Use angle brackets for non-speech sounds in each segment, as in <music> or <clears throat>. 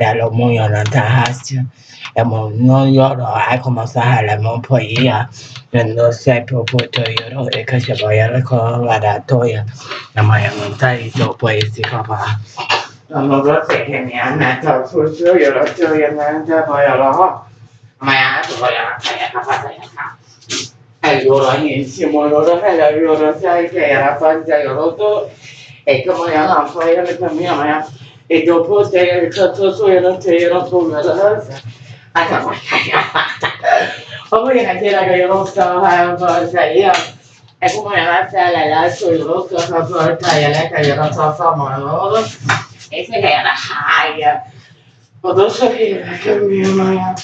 Yalomo Yonatahasya, Yamono Yoro Akoma Sahalamo Poia, and no Sepo Puto Yoro Ekashaboya Ladatoya, Namayamontai to Poesikova. Allora, insieme loro, la loro sai che era fatta loro tu e come la fai la mia E dopo il canto suo non c'era solo la danza. Anche poi, ma poi era che io non stavo a forza io. E come la sala lascio il rosso a forza io lei che io non so fare loro. E se che era haia. Potevo sapere che mia mamma.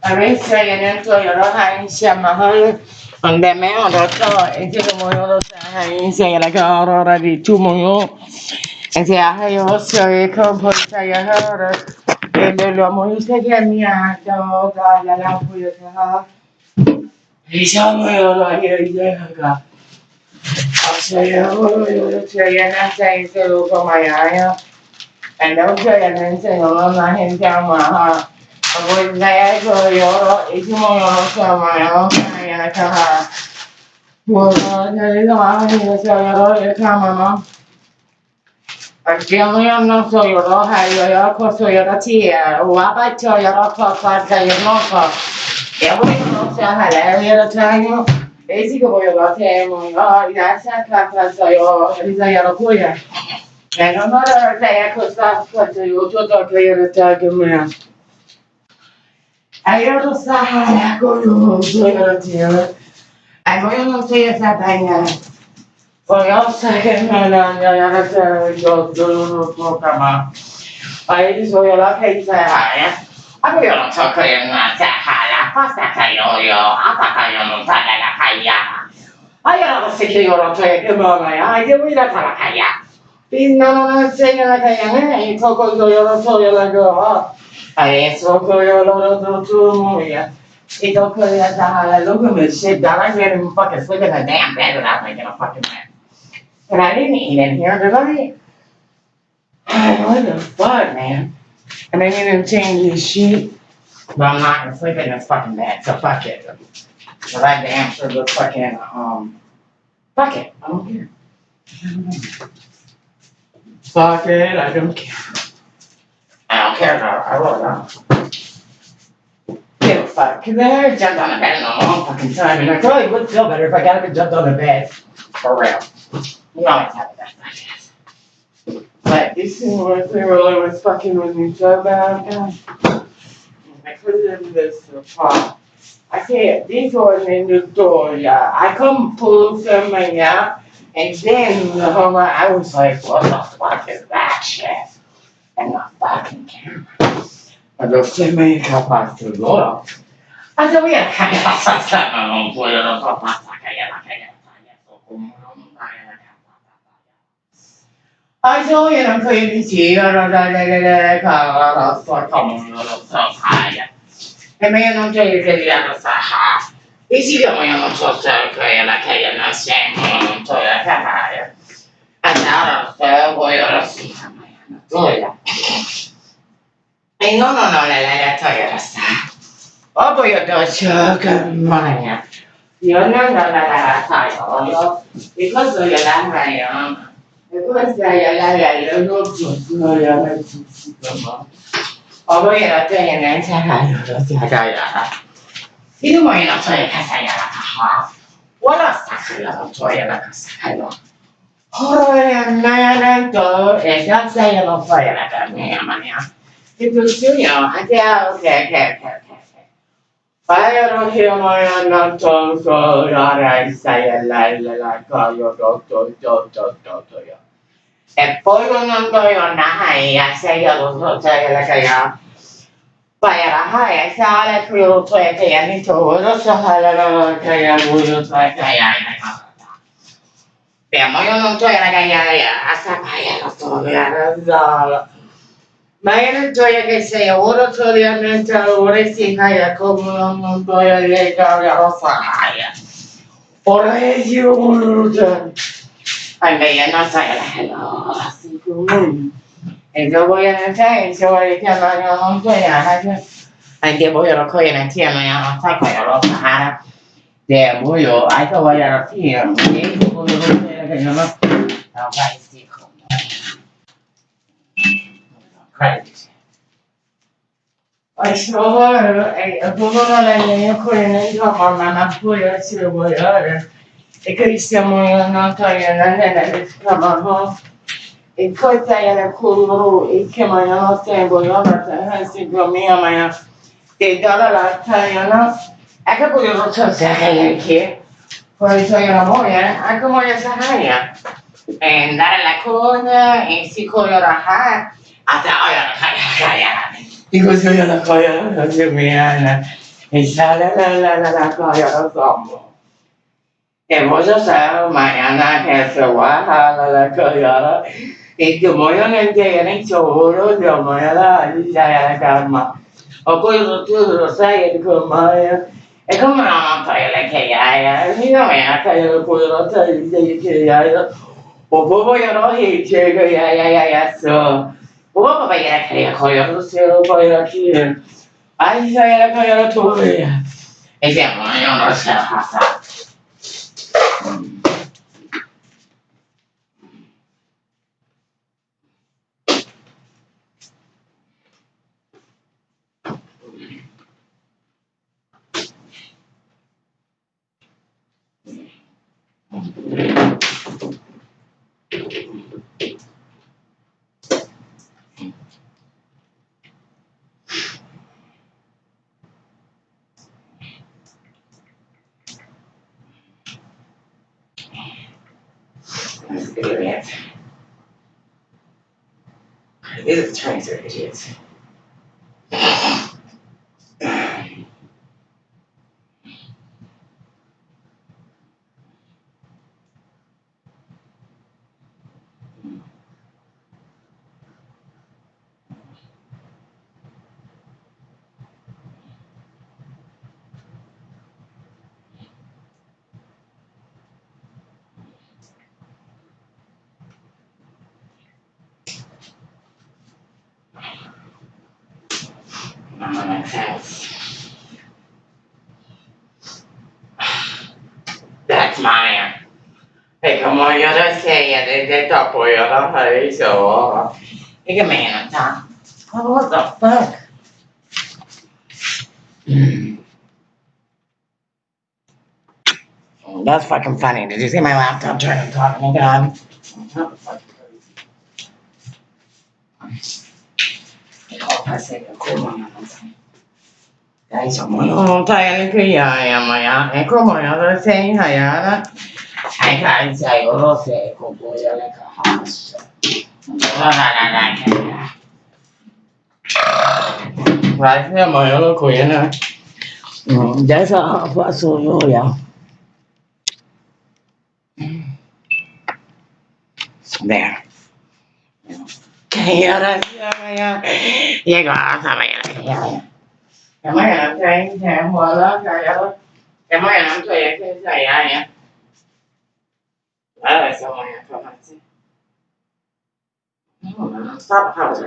A me se io dentro io non ho insieme a donde me lo estoy, es que como yo lo sé, ahí se era que ahora dicho yo. انت هي وصيك بوشيهرك اللي لو محيط جميع دوغ على لفوتها هشام يلا يجيك أشياء يلا تنسلو كما يعيا أنا أشياء ننسلو ما هنتا معها أقول لا يجيو إجمو يوم يوم يوم يوم 我那个干嘛？你是要要要干嘛吗？Én olyan szóljon a helyőr, akkor szóljon a tiéd. Ó, ábátyoljon, akkor fárcáljon maga. Én olyan szóljon, ha lejön a tányom. Nézik a bolyogat, én mondom, a irászát láthatsz, a vizajjal a kulja. Mert a marad lejek hozzá, hogy jó, tudod, hogy jön a tárgyomra. Eljön hozzá, ha lejek, hogy jó, szóljon a tiéd. Egy olyan szóljon, hogy Programma. Aí sojolla keitää ja avion sokojen sähällä pastakajojo, apakajonun tänellä kaija. Ajalla sekin jorotojen ymöllä ja aikin mitä talakaja. Pinnalla seinällä kaija, ei koko sojolla sojolla koha. Ei sokojolla tutumuja. Ei tokoja tähän lukumiseen, tällä kertaa paketista, kun tämä damn bad without making a fucking man. And I didn't eat in here, did I? What the fuck, man? And I didn't change his sheet. But I'm not gonna sleep in this fucking bed, so fuck it. So that damn sure looks fucking, um, fuck it, I don't care. Fuck it, I don't care. I don't care now. I really don't. Give a fuck. Cause I jumped on the bed in a long fucking time, and I probably would feel better if I got up and jumped on the bed. For real. You always have the best ideas. But this thing was really was fucking with me so bad. God. I put it in this pot. I said, this was in the door, yeah. I come pull some money out, and then the whole I was like, what the fuck is that shit? and a fucking camera. Ma lo sei mai capace loro? Ma se vuoi che ma non puoi non so passa che è la che è I saw you know, clean the 他修也能可以起，然后在这这这看，他做痛了，做啥呀？也没有弄这这样的啥哈，一起就没有弄做这可以了，可以了，先弄做呀干啥呀？俺家老师我有了什么呀？做呀。Én onnan le lehet hajrasztál. Abba jött a csökömmanya. Jönnem le le lehet hajrasztál. Igazolja le hajrasztál. Hozzá a levelről dobtunk olyan megcsúszítom a volyra tegyen rendszer hálózatját ajánlát. Filmoina toikat ajánlatahaa. Varastaa kyllä toijana kanssa hajua. Horojen määrän tuo ekat sajalla toijana kannejamania. Sitten syynä on, että okei, okei, okei. Päivän hieman annan tuolla raisajan lailla, joka on jo tohtoja. El pueblo no comió nada y hace ya dos noches le cayó. Para la esa le frío fue que ya ni todo se jala la calle, orgullo fue que ya en pues, la Pero yo no estoy en la calle, hasta para no estoy en la Mañana estoy que se oro sobre nuestra orecina ya como no no estoy en la calle, o sea, por eso, Fallaianos sagrados, común. Eso voy a hacer, eso voy a llamar a la montaña. Hay que voy a lo que en el cielo, ya no está con los sahara. De muyo, hay que voy a lo que yo no sé, como yo no sé, que yo no sé. No va a decir como. Això, eh, el pueblo de la llei coreana i la mamma no podia ser guanyada. Cristiano Tayyana tamamı Koytayanın kulluğu iki mayana segoyalar terhensi gömeyemeye Dedalar Tayyana Aka buyurun sözlerine ki Koytayanım oraya Aka moya sahaya En dar la coña, en psicología, hasta ahora, digo, soy una coña, no se me la la la la la, coña, no somos. hevosossa mañana que se baja la la coyola y que moyo en que en el choro yo moyo la ya ya calma o cuando tú lo sabes con mayo es como una montaña que ya ya ni no me ha. Caído el cuero te que ya ya o bobo yo no he llegado ya cái ya ai ai ai sợ. Va a ir a caer coyo no sé lo va a ir aquí ay ya ya coyo no tuve ese moyo no se pasa Attorneys are idiots. 다 보여라 말이죠. 이게 매한다. What the fuck? That's fucking funny. Did you see my laptop trying to talk? Oh my god. Dai, insomma, non stai qui, ma è come una cosa sei, hai la... Hai cazzo, hai cosa sei, con voi, hai này lại thế mà nó khỏe nữa giải sao phá số vô liệu there yeah yeah yeah yeah yeah yeah yeah cái máy làm cho em thì em mua đó cái máy làm cho cái này ai nhỉ là sao mà không làm Stop house.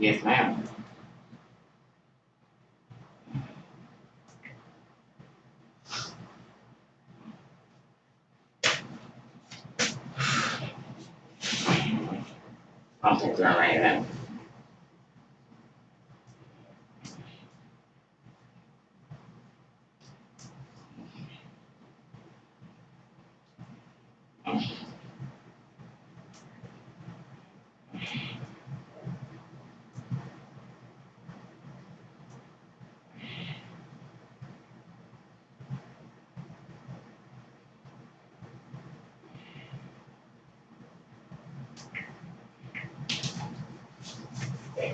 Yes, ma'am. I'll take that right.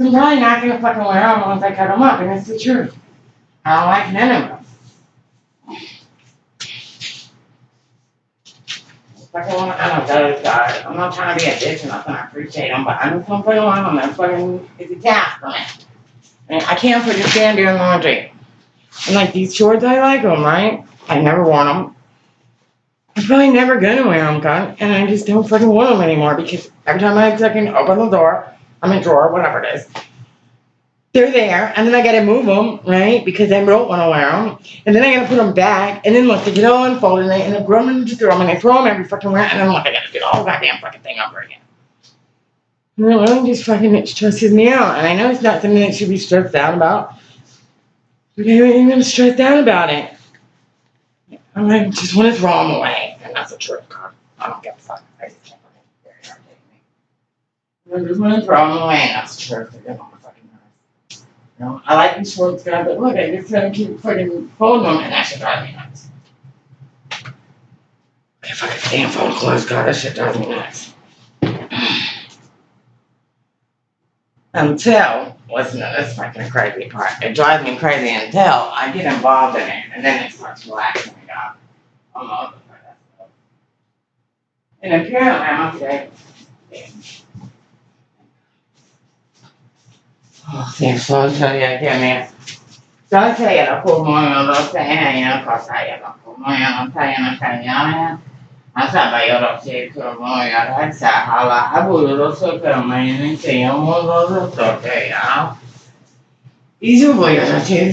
I'm probably not gonna fucking wear them once I cut them up, and it's the truth. I don't like none of them. One of those guys. I'm not trying to be a bitch or nothing. I appreciate them, but I'm just gonna put them on them. Fucking, it's a task me. And I can't fucking stand doing laundry. And like these shorts, I like them, right? I never worn them. I'm probably never gonna wear them, God, and I just don't fucking want them anymore because every time I fucking open the door, I'm in drawer, whatever it is. They're there, and then I gotta move them, right? Because I don't want to wear them, and then I gotta put them back, and then look, they get all unfolded, and I end up to throw them, and I throw them every fucking where, and then look, I gotta do the whole goddamn fucking thing over again. Really just oh, fucking it stresses me out, and I know it's not something that should be stressed out about, but I ain't even stressed out about it. I like, just want to throw them away, and that's the truth, God. I don't give a fuck. I just can't fucking very irritating me. I just to throw them away, and that's the truth. They're my fucking nerves. You know, I like these shorts, God, but look, I just gotta keep fucking folding them, and that shit drives me nuts. I fucking stand fold clothes, God, that shit drives me nuts. Until, listen to this fucking crazy part. It drives me crazy until I get involved in it, and then it starts relaxing me out. I'm over. And apparently, I'm okay. Oh, thanks for telling you, give me. Don't say it, I'll pull more on the thing, you know, cause I am, I'll pull more on the thing, and I'm telling you. Asa bayoro se como ya rasa hala abu lo so que me ni se yo mo lo lo to que ya. Y yo voy a hacer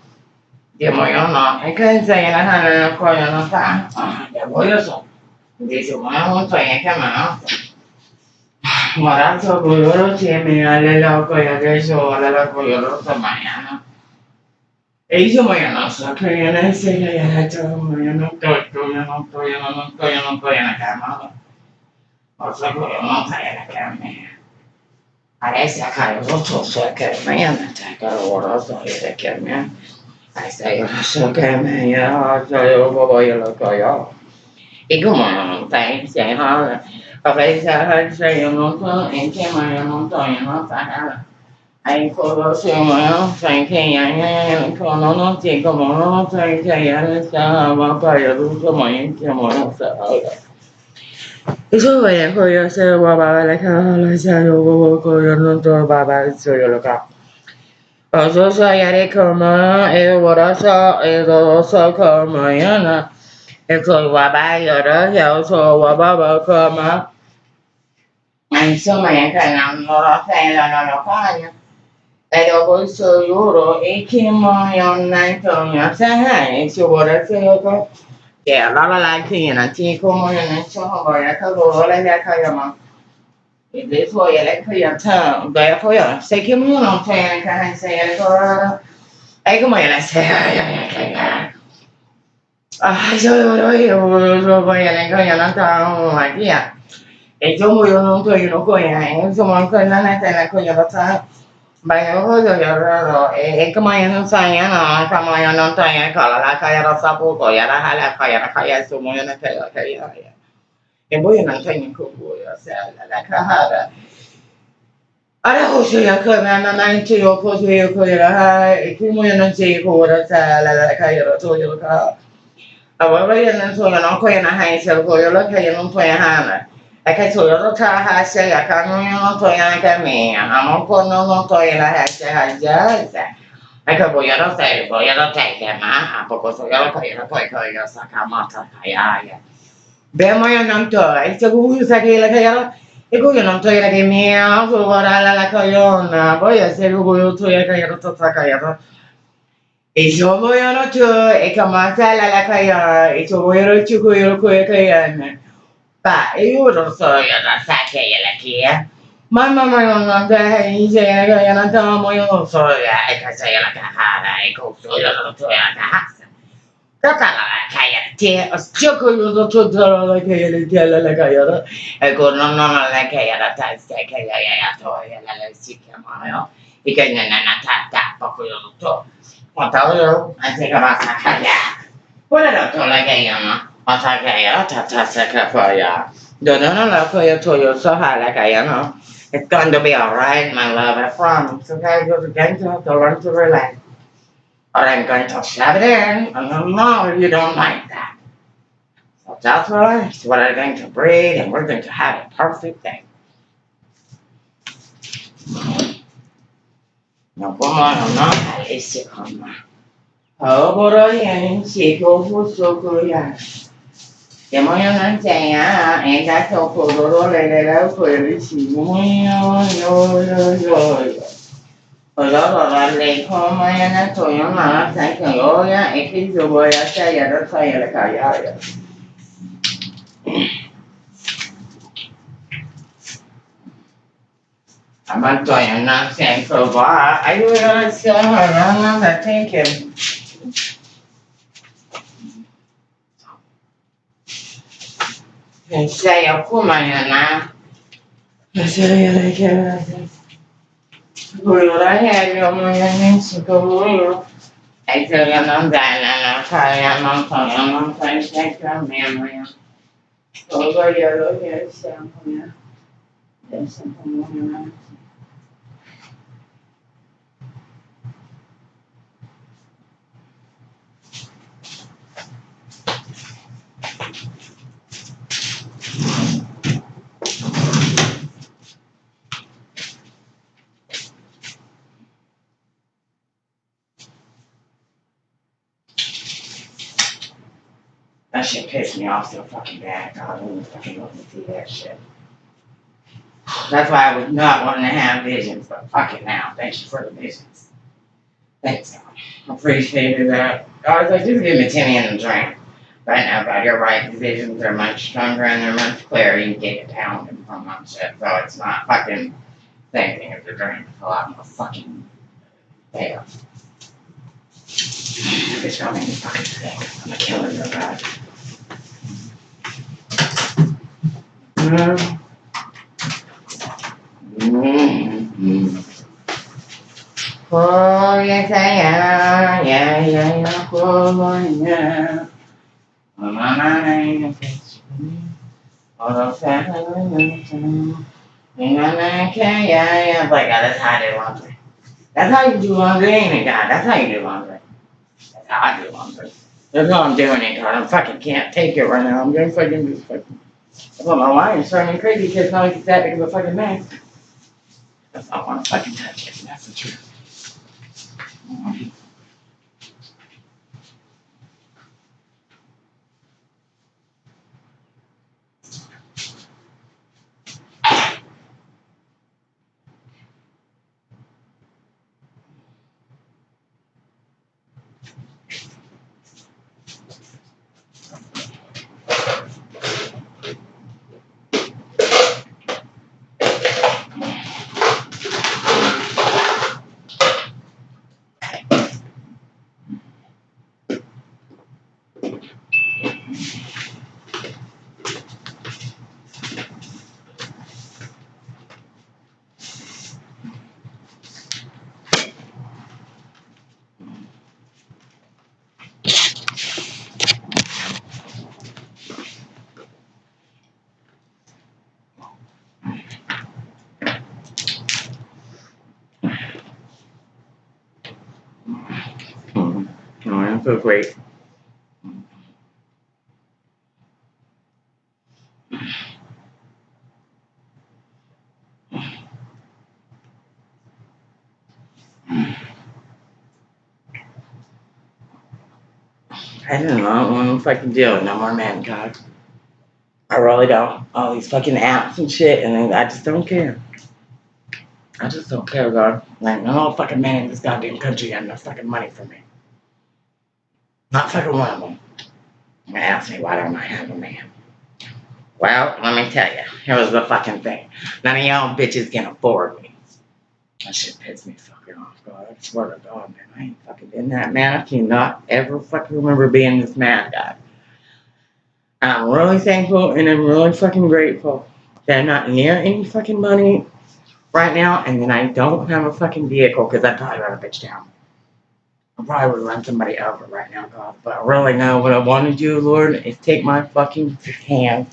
Dio, ma no. E che insegna la cane non coglio ah, non fa? Ah, voglio so. Dice, ma non so niente, ma no. Morazzo con loro insieme alle loco e adesso alle loco io lo sto mangiando. Eh, e io ma io non so che io non insegno, io non so, io non tolgo, io non tolgo, io non tolgo, io non tolgo la cama. Ho so che io non fai la cama. Adesso a caro lo so, so che mi hanno attaccato, lo so, io da che mi hanno sao cái có mà tại chạy ho và phải sao hơi sao giờ muốn có em cái mà giờ muốn tôi nó phải đó là anh cô đó sao mà nó phải khi anh cô nó nó chỉ có mà nó phải khi anh sao mà phải giờ đúng có mà em kia mà nó sợ Eso es, yo sé, papá, la cara, la cara, yo, yo, yo, yo, yo, yo, yo, yo, yo, yo, yo, Asosayarikama, Evarasa, Edosa Kamayana, Exoyabaya, Yoso, Wababa Kama. Anh số mày cái nào nó ra xe là nó nó có nha. Đây đâu có số euro, ý khi mà yon này cho nhà xe hay, số bộ ra xe có. Kẻ đó là lại khi nhà chị không mà nhà này cho họ gọi là thơ đồ lên ra thơ mà. Ide suojele klienta, da ja foja. Se che mu non c'è anche se Ei come la se. Ah, io io io io voi le coi la ta ma via. E io mu io non to io no coi, insomma ancora non è la coi la ta. Ma io voglio io ro e e come io non sai io no, come io non sai io la la coi la sapo coi la hala coi la coi su mu io ne te lo che io. En voy a enganchar en Kukuya, o sea, la, la cajara. Ara hoxo ya kana na na nche yo pozo yo ko ya ha e ki mo ya nche ko ora sa la la ka yo to yo ka awara ya na so na ko ya na ha se ko yo la ka ya no to ya ha na a ka so yo ka ha se ya ka no yo to ya ka me a no ko no no to ya la ha se ha ya sa a ka bo ya no sa bo ya no ta ya ma a poco so yo ko ya no ko ya sa ka ma ta ya ya Ben Mayakantora. İşte Guguyusaki'yle kayalı. E Gugu Nantoyla kemiya, Subarala la kayona. Boya se Guguyu tuya kayalı tata kayalı. E Shoboyo no tu, e Kamasala la kayona. E Shoboyo no Chukuyuru kuya kayana. Pa, e Yuru soyo na sake yela kia. Mamma mia, non c'è niente che non siamo io non so, e che sei la cahara, e che sono io non so la cahara. La cagliata. Ecco, non non la cagliata, testa, che la cagliata, la la si chiama, no? E che non è nata, ta, poco io non so. Quanto io, anche che a cagliare. Qual è la tua la cagliata? Masakaya. Don't know la koya toyo sohala kaya. It's going to be alright, my love, I promise. Okay, going to to learn to relax. Or I'm going to shove it in, and no, no, you don't like that. So that's right, what I'm going to breathe, and we're going to have a perfect thing. No, come on, I'm not. Alicia, come on. Oh, boy, and she goes for so good, yeah. Che muoiono anziana e da dopo loro le le le quelli si muoiono yo yo yo yo Olololane komayana toyama saika oya ekizoboya sayara sayara kayaya. Abantoyana senkoba ayoya sayarana bateke. Sayakuma yana. Sayara kayaya. Na sempre va aiuto sia na na da thinking Saya kumayana. Saya lagi Guluraya yomoyanin siguro. Ay kaya nang dana na kaya nang kaya nang kaya siya kaya maya. Todo ya lo ya siya kuya. Shit pissed me off so fucking bad. God, I don't fucking want to see that shit. That's why I was not wanting to have visions, but fuck it now. Thank you for the visions. Thanks, God. I appreciated that. Uh, I was like, just give me Timmy and a drink. Right now, but you're right, the visions are much stronger and they're much clearer. You get down and from that shit. So it's not fucking same thing as the drink. It's a lot more fucking better. It's make me fucking sick. I'm gonna kill her real bad. Mm. Mm. Oh, yes, I. Yeah, yeah, yeah. Oh, yeah. Oh, my, my, my, Oh, yeah, yeah. Like, that's how I do laundry. That's how you do laundry, ain't it, God? That's how you do laundry. That's how I do laundry. That's how I'm doing it, God. I fucking can't take it right now. I'm gonna fucking do fucking. I put my line starting me crazy because now it's that big of a fucking mess. That's not want to fucking touch it. That's the truth. Great. I don't know. I don't want to fucking deal with no more man God. I really don't. All these fucking apps and shit, and I just don't care. I just don't care, God. Like, no fucking man in this goddamn country got enough fucking money for me. Not fucking one of them. And ask me why don't I have a man? Well, let me tell you. Here was the fucking thing. None of y'all bitches can afford me. That shit pissed me fucking off, God. I swear to God, man. I ain't fucking been that mad. I cannot ever fucking remember being this mad, God. I'm really thankful and I'm really fucking grateful that I'm not near any fucking money right now and then I don't have a fucking vehicle because I'd probably run a bitch down. I probably would run somebody over right now, God. But I really know what I want to do, Lord, is take my fucking hand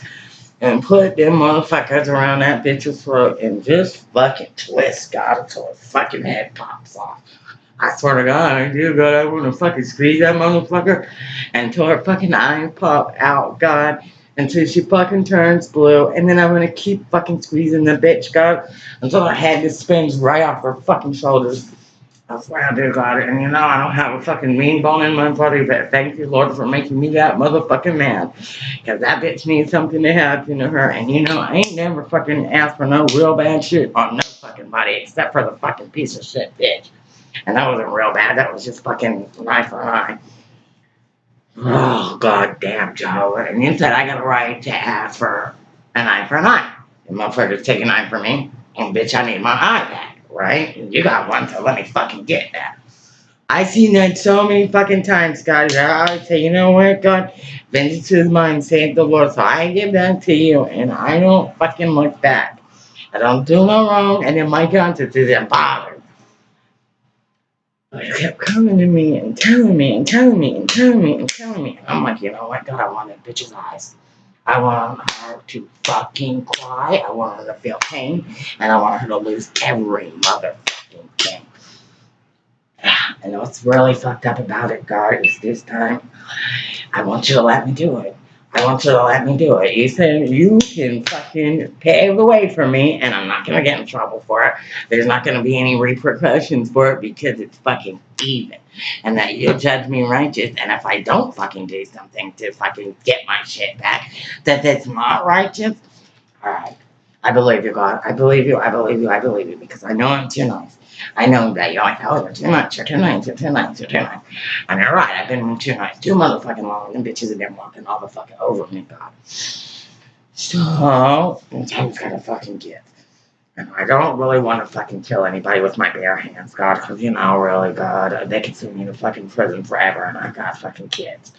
and put them motherfuckers around that bitch's throat and just fucking twist, God, until her fucking head pops off. I swear to God, I do, God, I want to fucking squeeze that motherfucker until her fucking eyes pop out, God, until she fucking turns blue, and then I'm gonna keep fucking squeezing the bitch, God, until her head just spins right off her fucking shoulders. I swear I do, God, and you know I don't have a fucking mean bone in my body, but thank you, Lord, for making me that motherfucking man. Cause that bitch needs something to happen to her, and you know I ain't never fucking asked for no real bad shit on no fucking body except for the fucking piece of shit bitch. And that wasn't real bad, that was just fucking for an eye. Oh, god damn, Joe. And you said I got a right to ask for an eye for an eye. The motherfuckers take an eye for me, and bitch, I need my eye back, right? You got one, so let me fucking get that. I seen that so many fucking times, God. I always say, you know what, God? Vengeance is mine, save the Lord. So I give that to you, and I don't fucking look back. I don't do no wrong, and then my conscience isn't bothered. But you kept coming to me and telling me and telling me and telling me and telling me. And I'm like, you know what, God, I want that bitch's eyes. I want her to fucking cry. I want her to feel pain. And I want her to lose every motherfucking thing. <sighs> And what's really fucked up about it, God, is this time, I want you to let me do it. I want you to let me do it. You said you can fucking pave the way for me, and I'm not gonna get in trouble for it. There's not gonna be any repercussions for it because it's fucking even. And that you'll judge me righteous, and if I don't fucking do something to fucking get my shit back, that that's not righteous. Alright. I believe you, God. I believe you, I believe you, I believe you, because I know I'm too nice. I know that you're like, oh, you're too nice, you're too nice, you're too nice, you're too nice. And you're right, I've been too nice, too motherfucking long, and bitches have been walking all the fucking over me, God. So, oh. time's gotta fucking get. And I don't really want to fucking kill anybody with my bare hands, God, because, you know, really, God, they could send me to fucking prison forever, and I got fucking kids.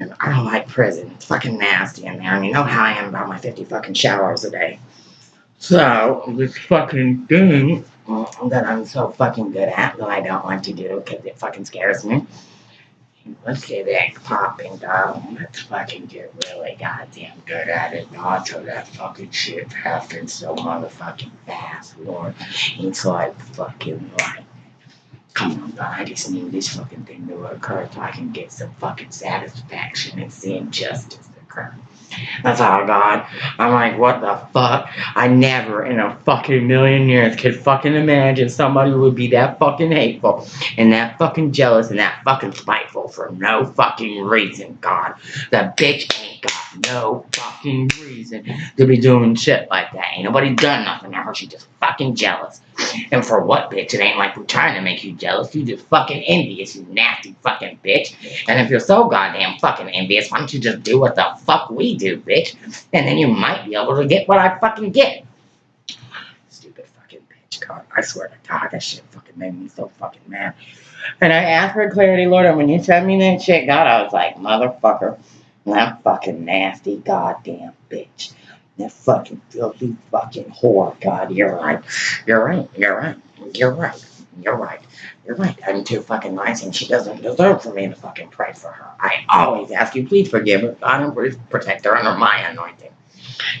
And I don't like prison. It's fucking nasty in there, and you know how I am about my 50 fucking showers a day. So, this fucking thing that I'm so fucking good at that I don't like to do because it fucking scares me. Let's get it popping, dog. Let's fucking get really goddamn good at it, not so that fucking shit happens so motherfucking fast, Lord. It's like fucking like, come on, God, I just need this fucking thing to occur so I can get some fucking satisfaction and seeing justice occur. That's all God. I'm like, what the fuck? I never in a fucking million years could fucking imagine somebody would be that fucking hateful and that fucking jealous and that fucking spiteful for no fucking reason, God. That bitch ain't got no fucking reason to be doing shit like that. Ain't nobody done nothing to her. She just fucking jealous. And for what, bitch? It ain't like we're trying to make you jealous. You just fucking envious, you nasty fucking bitch. And if you're so goddamn fucking envious, why don't you just do what the fuck we do, bitch? And then you might be able to get what I fucking get. Stupid fucking bitch, God. I swear to God, that shit fucking made me so fucking mad. And I asked for clarity, Lord, and when you sent me that shit, God, I was like, motherfucker, that fucking nasty goddamn bitch. That fucking filthy fucking whore. God, you're right. You're right. You're right. You're right. You're right. You're right. I'm too fucking nice and she doesn't deserve for me to fucking pray for her. I always ask you, please forgive her. God, and please protect her under my anointing.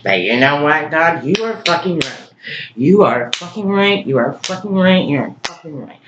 But you know what, God? You are fucking right. You are fucking right. You are fucking right. You are right.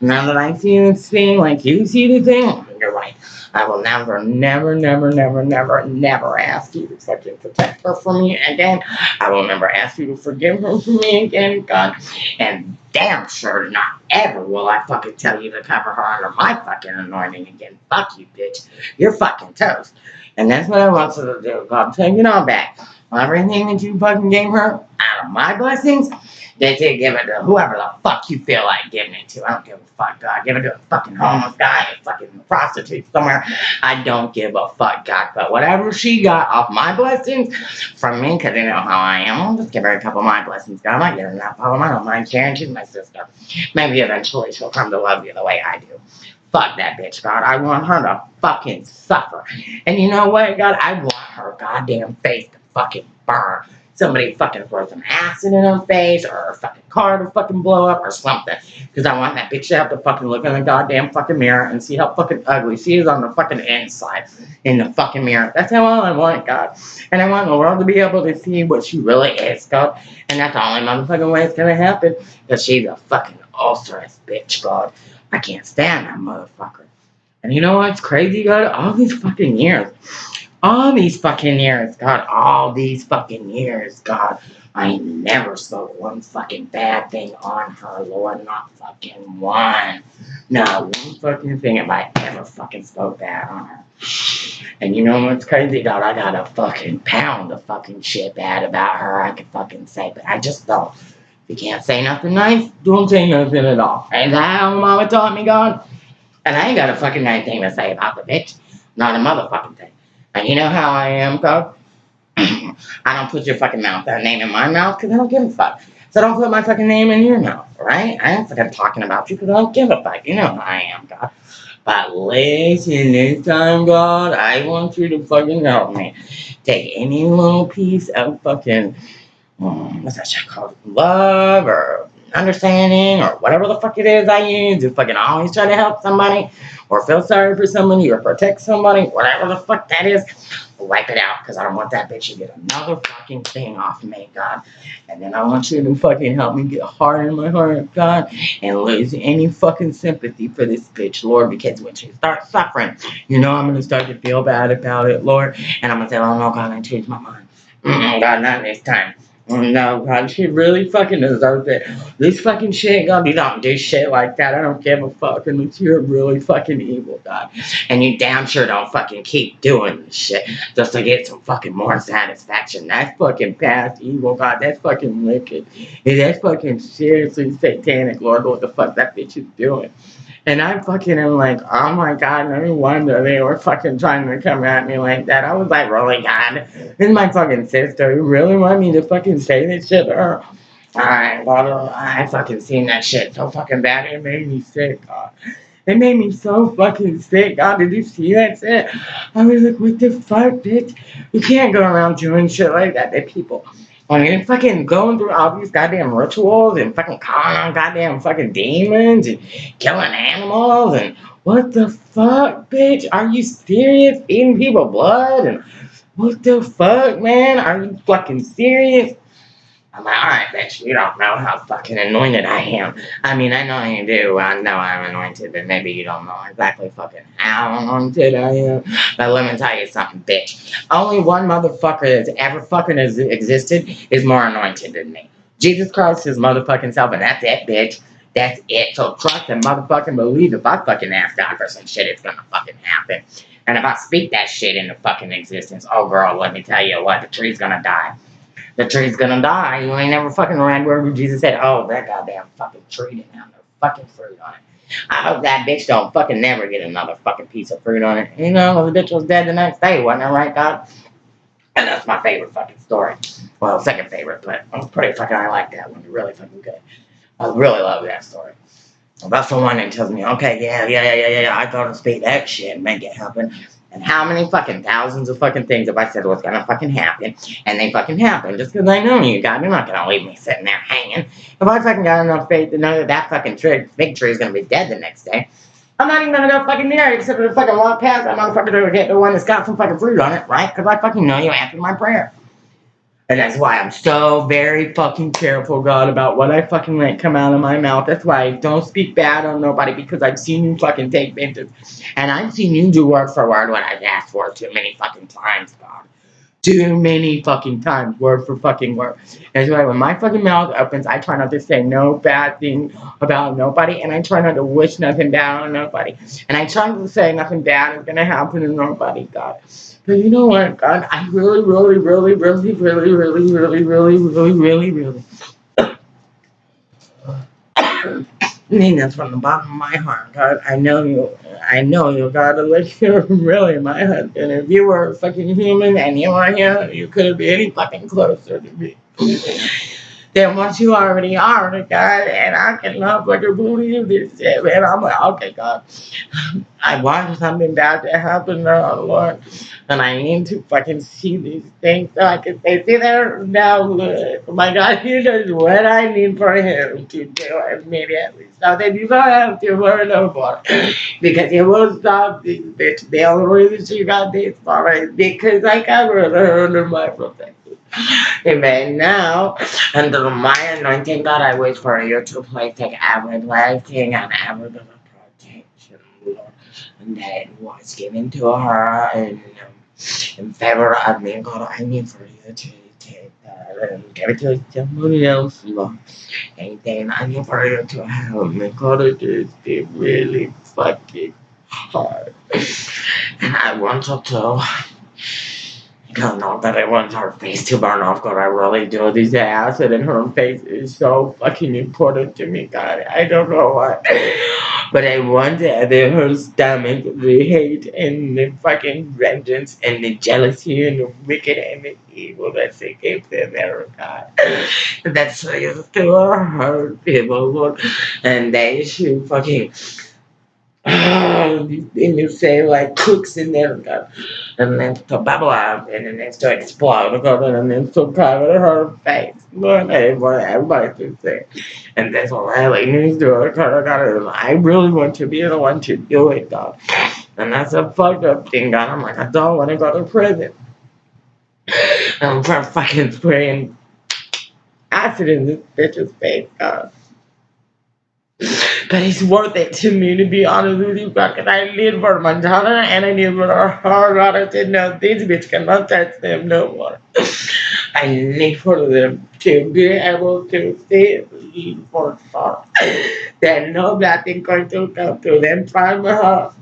Now that I see this thing like you see the thing, oh you're right. I will never, never, never, never, never, never ask you to protect her from me again. I will never ask you to forgive her for me again, God. And damn sure not ever will I fucking tell you to cover her under my fucking anointing again. Fuck you, bitch. You're fucking toast. And that's what I want you to do. God, take it all back. Everything that you fucking gave her out of my blessings, they to give it to whoever the fuck you feel like giving it to. I don't give a fuck, God. Give it to a fucking homeless guy, a fucking prostitute somewhere. I don't give a fuck, God. But whatever she got off my blessings from me, because you know how I am, I'll just give her a couple of my blessings, God. I might give her enough of them. I don't mind sharing. She's my sister. Maybe eventually she'll come to love you the way I do. Fuck that bitch, God. I want her to fucking suffer. And you know what, God? I want her goddamn face to fucking burn somebody fucking throw some acid in her face or a fucking car to fucking blow up or something. Because I want that bitch to have to fucking look in the goddamn fucking mirror and see how fucking ugly she is on the fucking inside in the fucking mirror. That's how all I want, God. And I want the world to be able to see what she really is, God. And that's the only motherfucking way it's gonna happen. Because she's a fucking ulcerous bitch, God. I can't stand that motherfucker. And you know what's crazy, God? All these fucking years all these fucking years, God, all these fucking years, God, I never spoke one fucking bad thing on her, Lord, not fucking one. Not one fucking thing have I ever fucking spoke bad on her. And you know what's crazy, God? I got a fucking pound of fucking shit bad about her I could fucking say, but I just don't. If you can't say nothing nice, don't say nothing at all. Ain't that how mama taught me, God? And I ain't got a fucking nice thing to say about the bitch. Not a motherfucking thing. And you know how I am, God? <clears throat> I don't put your fucking mouth, that name in my mouth, because I don't give a fuck. So don't put my fucking name in your mouth, right? I ain't fucking talking about you because I don't give a fuck. You know how I am, God. But listen, this time, God, I want you to fucking help me. Take any little piece of fucking, um, what's that shit called? Love or understanding or whatever the fuck it is I use You fucking always try to help somebody or feel sorry for somebody or protect somebody, whatever the fuck that is, wipe it out because I don't want that bitch to get another fucking thing off me, God. And then I want you to fucking help me get hard in my heart, God, and lose any fucking sympathy for this bitch, Lord, because when she starts suffering, you know I'm going to start to feel bad about it, Lord, and I'm going to say, oh no, God, I changed my mind. God, not this time. No, God, she really fucking deserves it. This fucking shit, God, you don't do shit like that. I don't give a fuck unless you're a really fucking evil, God. And you damn sure don't fucking keep doing this shit just to get some fucking more satisfaction. That's fucking past evil, God. That's fucking wicked. And that's fucking seriously satanic, Lord, what the fuck that bitch is doing. And I fucking am like, oh my god, no wonder they were fucking trying to come at me like that. I was like, really, God? This is my fucking sister. You really want me to fucking say this shit to her? Alright, well, I fucking seen that shit so fucking bad. It made me sick, God. It made me so fucking sick. God, did you see that shit? I was like, what the fuck, bitch? You can't go around doing shit like that to people. Fucking going through all these goddamn rituals and fucking calling on goddamn fucking demons and killing animals and what the fuck, bitch? Are you serious? Eating people blood and what the fuck, man? Are you fucking serious? I'm like, alright, bitch, you don't know how fucking anointed I am. I mean, I know you do. I know I'm anointed, but maybe you don't know exactly fucking how anointed I am. But let me tell you something, bitch. Only one motherfucker that's ever fucking has existed is more anointed than me. Jesus Christ, his motherfucking self, and that's it, bitch. That's it. So trust and motherfucking believe if I fucking ask God for some shit, it's gonna fucking happen. And if I speak that shit into fucking existence, oh girl, let me tell you what, the tree's gonna die the tree's gonna die. You ain't never fucking read where Jesus said, oh, that goddamn fucking tree didn't have no fucking fruit on it. I hope that bitch don't fucking never get another fucking piece of fruit on it. You know, the bitch was dead the next day, wasn't it right, God? And that's my favorite fucking story. Well, second favorite, but I'm pretty fucking, I like that one. Really fucking good. I really love that story. That's the one that tells me, okay, yeah, yeah, yeah, yeah, yeah, I gotta speak that shit and make it happen. And how many fucking thousands of fucking things have I said was gonna fucking happen, and they fucking happen just because I know you, God. You're not gonna leave me sitting there hanging. If I fucking got enough faith to know that that fucking tree, big tree is gonna be dead the next day, I'm not even gonna go fucking near it except for to fucking walk past that motherfucker to get the one that's got some fucking fruit on it, right? Because I fucking know you answered my prayer. And that's why I'm so very fucking careful, God, about what I fucking let come out of my mouth. That's why I don't speak bad on nobody because I've seen you fucking take vengeance. And I've seen you do word for word what I've asked for too many fucking times, God. Too many fucking times, word for fucking word. That's why when my fucking mouth opens, I try not to say no bad thing about nobody, and I try not to wish nothing bad on nobody. And I try not to say nothing bad is gonna happen to nobody, God. But you know what, God, I really, really, really, really, really, really, really, really, really, really, really mean this from the bottom of my heart, God. I know you. I know you, God. Like you're really my husband. If you were a fucking human and you were here, you couldn't be any fucking closer to me than what you already are, God. And I can cannot fucking believe this shit, man. I'm like, okay, God. I want something bad to happen now, Lord. And I need to fucking see these things so I can say, see there now, look. My God, he knows what I need for him to do immediately. So then you don't have to worry no more. because he will stop this bitch. The only reason she got this far is because I covered her under my protection. Amen. Now, under my anointing, God, I wait for you to take every blessing and every protection, Lord, that was given to her in, in favor of me. God, I need for you to take that and give it to somebody else, Lord. Anything I need for you to help me. God, it is really fucking hard. And I want to God, not that I want her face to burn off, God, I really do. This acid in her face is so fucking important to me, God. I don't know why. But I want that her stomach, the hate and the fucking vengeance and the jealousy and the wicked and the evil that she gave there, God. That's used to hurt people, Lord. And they should fucking <sighs> and you say like cooks in there and then to bubble up and then it's to explode and then to cover her face. Lord, everybody can say. And that's what really needs to. God, I really want to be the one to do it, God. And that's a fucked up thing, God. I'm like, I don't want to go to prison. I'm fucking spraying acid in this bitch's face, God. But it's worth it to me, to be honest with you, because I need for my daughter and I need for her daughter to know this bitch cannot touch them no more. I need for them to be able to see for sure that no bad thing going to come to them from her.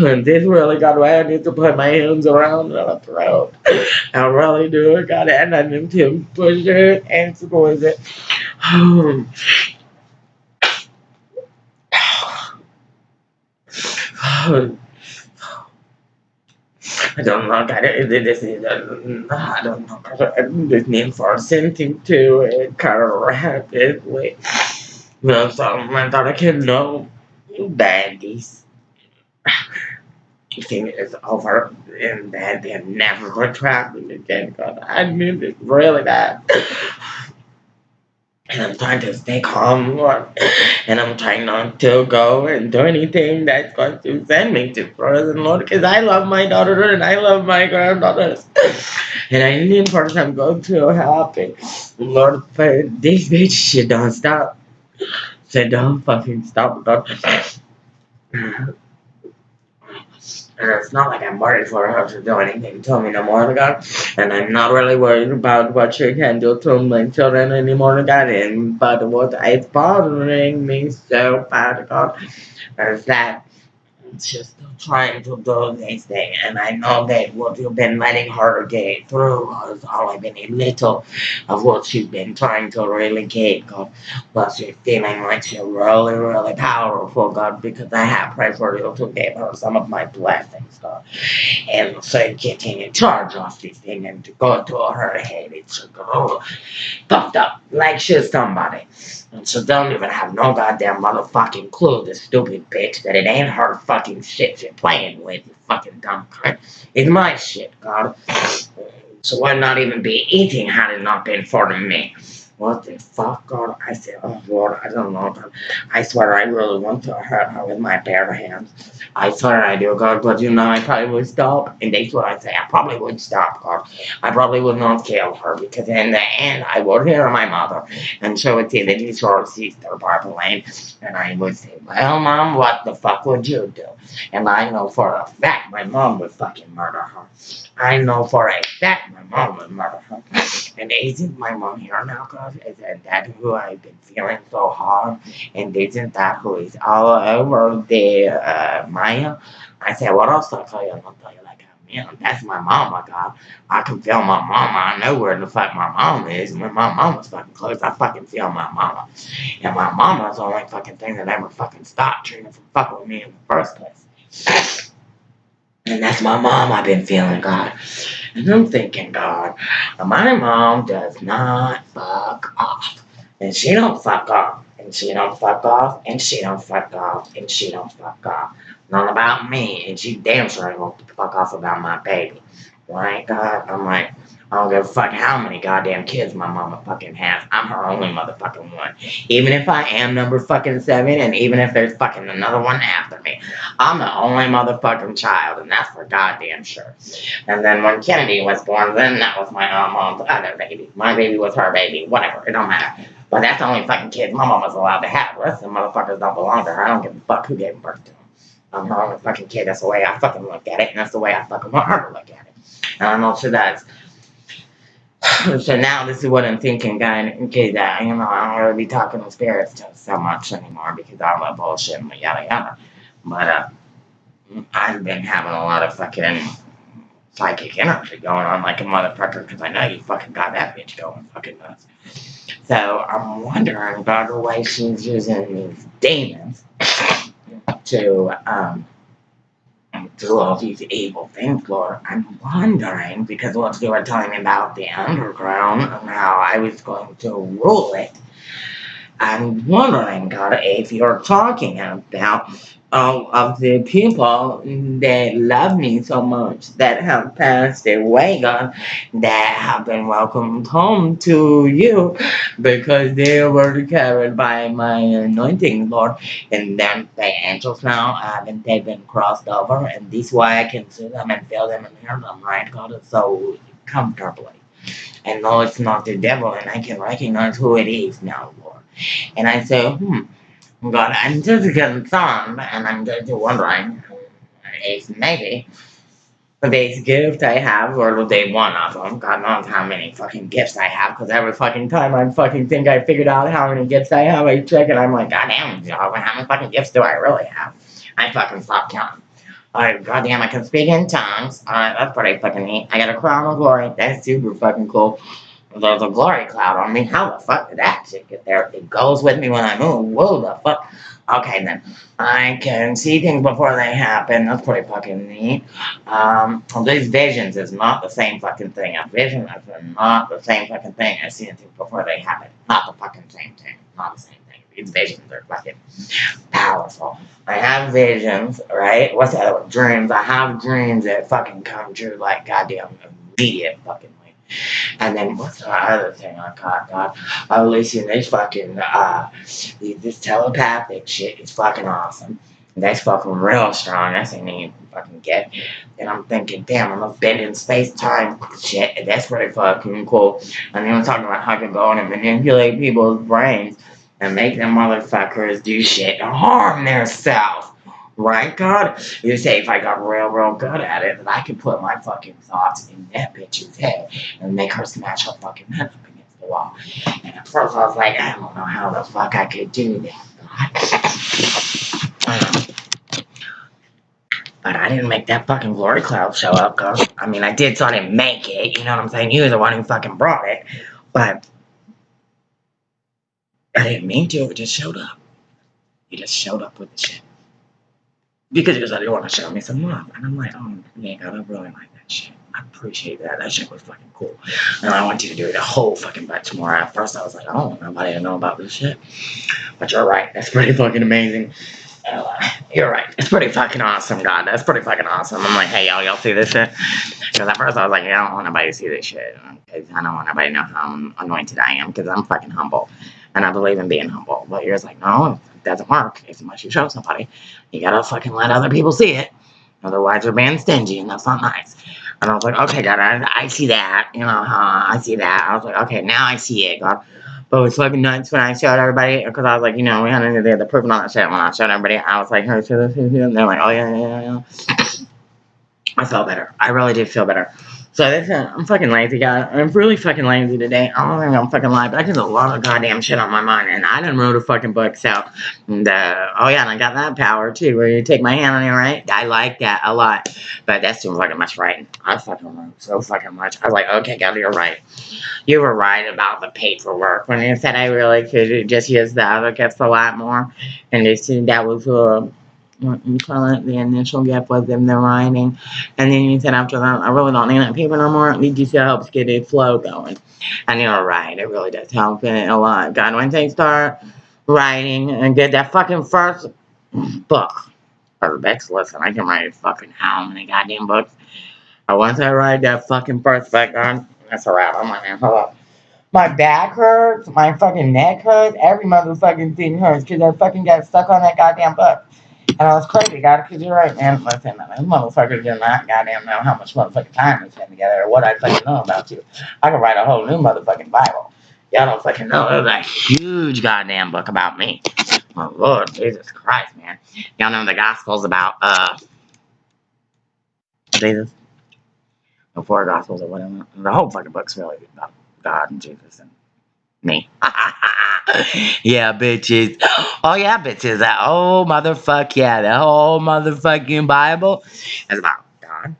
And this really got why I need to put my hands around her throat. I really do. God, and I need to push it and squeeze it. <sighs> I don't know. I, this is I don't know. This name for something to it rapidly. No, so I thought I can know that this <sighs> thing is over and that they never retract it again. God, I mean it really bad and I'm trying to stay calm, Lord. <laughs> And I'm trying not to go and do anything that's going to send me to prison, Lord, because I love my daughter and I love my granddaughters. <laughs> and I need for some go to happen. Lord, but this bitch, she don't stop. She don't fucking stop, God. <laughs> And it's not like I'm worried for her to do anything to me no more, God. And I'm not really worried about what she can do to my children anymore, God. And, but what is bothering me so bad, God, is that just trying to do this thing. And I know that what you've been letting her get through has only been a little of what she's been trying to really get, God. But she's feeling like she's really, really powerful, God, because I have prayed for you to give her some of my blessings, God. And so getting in charge of this thing and to go to her head, it's puffed up like she's somebody. And so don't even have no goddamn motherfucking clue, this stupid bitch, that it ain't her fucking shit you're playing with, you fucking dumb cunt. It's my shit, God. So why not even be eating had it not been for me? What the fuck, God? I said, oh Lord, I don't know, God. I swear I really want to hurt her with my bare hands. I swear I do, God, but you know, I probably would stop. And that's what I say. I probably would stop, God. I probably would not kill her because in the end, I would hear my mother and she would say that he's her sister, Barbara Lane. And I would say, well, Mom, what the fuck would you do? And I know for a fact my mom would fucking murder her. I know for a fact my mom murder her. And isn't my mom here now, cause Isn't that who I've been feeling so hard? And isn't that who is all over the uh, Maya? I said, what else I tell you? I'll tell you like, man, that's my mom, my God. I can feel my mama. I know where the fuck my mom is. And when my mama's fucking close, I fucking feel my mama. And my mama's the only fucking thing that ever fucking stopped Trina from fucking with me in the first place. And that's my mom I've been feeling, God. And I'm thinking, God, my mom does not fuck off. And she don't fuck off. And she don't fuck off. And she don't fuck off. And she don't fuck off. Not about me. And she damn sure ain't gonna fuck off about my baby. Right, God? I'm like, I don't give a fuck how many goddamn kids my mama fucking has. I'm her only motherfucking one. Even if I am number fucking seven, and even if there's fucking another one after me, I'm the only motherfucking child, and that's for goddamn sure. And then when Kennedy was born, then that was my uh, mom's other baby. My baby was her baby. Whatever, it don't matter. But that's the only fucking kid my mom was allowed to have. The rest of the motherfuckers don't belong to her. I don't give a fuck who gave birth to them. I'm her only fucking kid. That's the way I fucking look at it, and that's the way I fucking want her to look at it. And I know she does. so now this is what I'm thinking, guy. Okay, that you know I don't really be talking to spirits so much anymore because all that bullshit and yada yada. But uh, I've been having a lot of fucking psychic energy going on like a motherfucker because I know you fucking got that bitch going fucking nuts. So I'm wondering about the way she's using these demons <laughs> to um do all these evil things, Lord. I'm wondering, because what you were telling me about the underground and how I was going to rule it, I'm wondering, God, if you're talking about all of the people that love me so much, that have passed away, God, that have been welcomed home to you because they were carried by my anointing, Lord. And then the angels now they been crossed over, and this way I can see them and feel them and hear them, right, God, so comfortably. And no, it's not the devil, and I can recognize who it is now, Lord. And I say, hmm, God, I'm just concerned, and I'm just wondering if maybe this gift I have, or the day one of them, God knows how many fucking gifts I have, because every fucking time I fucking think I figured out how many gifts I have, I check and I'm like, God damn, how many fucking gifts do I really have? I fucking stop counting. Alright, goddamn, I can speak in tongues. Alright, that's pretty fucking neat. I got a crown of glory. That's super fucking cool. A glory cloud on me. How the fuck did that shit get there? It goes with me when I move. Whoa, the fuck? Okay, then. I can see things before they happen. That's pretty fucking neat. Um, these visions is not the same fucking thing. A vision is not the same fucking thing as seeing things before they happen. Not the fucking same thing. Not the same thing. These visions are fucking powerful. I have visions, right? What's that? Dreams. I have dreams that fucking come true like goddamn immediate fucking and then what's the other thing I got, God? Oh, listen, this fucking, uh, this telepathic shit is fucking awesome. That's fucking real strong. That's you can fucking get. And I'm thinking, damn, I'm a bend in space time shit. That's pretty fucking cool. And then I'm talking about how I can go and manipulate people's brains and make them motherfuckers do shit to harm themselves. Right, God? You say if I got real, real good at it, that I could put my fucking thoughts in that bitch's head and make her smash her fucking head up against the wall. And at first I was like, I don't know how the fuck I could do that, God. But I didn't make that fucking glory cloud show up, cause I mean I did, so I didn't make it. You know what I'm saying? You were the one who fucking brought it, but I didn't mean to. It just showed up. You just showed up with the shit because he was like, you want to show me some love? And I'm like, oh, God, I really like that shit. I appreciate that. That shit was fucking cool. And I want you to do the whole fucking bunch more. At first, I was like, I don't want nobody to know about this shit. But you're right. That's pretty fucking amazing. Uh, you're right. It's pretty fucking awesome, God. That's pretty fucking awesome. I'm like, hey, y'all, y'all see this shit? Because at first I was like, I don't want nobody to see this shit. Because I don't want nobody to know how anointed I am. Because I'm fucking humble. And I believe in being humble. But you're just like, no, it doesn't work. As much you show somebody, you gotta fucking let other people see it. Otherwise, you're being stingy, and that's not nice. And I was like, okay, God, I, I see that. You know, uh, I see that. I was like, okay, now I see it, God. But it was fucking nuts when I showed everybody, because I was like, you know, we had any of the proof and all that shit. When I showed everybody, I was like, hey, see this, and they're like, oh, yeah, yeah, yeah. <clears throat> I felt better. I really did feel better. So this, uh, I'm fucking lazy, guys. I'm really fucking lazy today. I don't think I'm fucking lying, but I just a lot of goddamn shit on my mind, and I didn't wrote a fucking book, so, and, uh, oh yeah, and I got that power, too, where you take my hand on it, right? I like that a lot, but that's too fucking much writing. I fucking wrote so fucking much. I was like, okay, God, you're right. You were right about the paperwork when you said I really could just use the gifts a lot more, and they said that was, uh, you call it, the initial gift was in the writing. And then you said after that, I really don't need that paper no more. Just helps get a flow going. And you're right, it really does help it a lot. God, when I start writing and get that fucking first book, or books, listen, I can write a fucking how many goddamn books. But once I write that fucking first book, God, that's a wrap. I'm like, hold up. My back hurts, my fucking neck hurts, every motherfucking thing hurts because I fucking got stuck on that goddamn book. And I was crazy, God, because you're right, man. Listen, man, motherfuckers do not goddamn know how much motherfucking time we spend together or what I fucking know about you. I could write a whole new motherfucking Bible. Y'all don't fucking know. Was a huge goddamn book about me. Oh, Lord, Jesus Christ, man. Y'all know the Gospels about, uh, Jesus? The four Gospels or whatever. The whole fucking book's really about God and Jesus and me. <laughs> <laughs> yeah, bitches. Oh yeah, bitches. That oh motherfuck yeah, the whole motherfucking Bible is about God.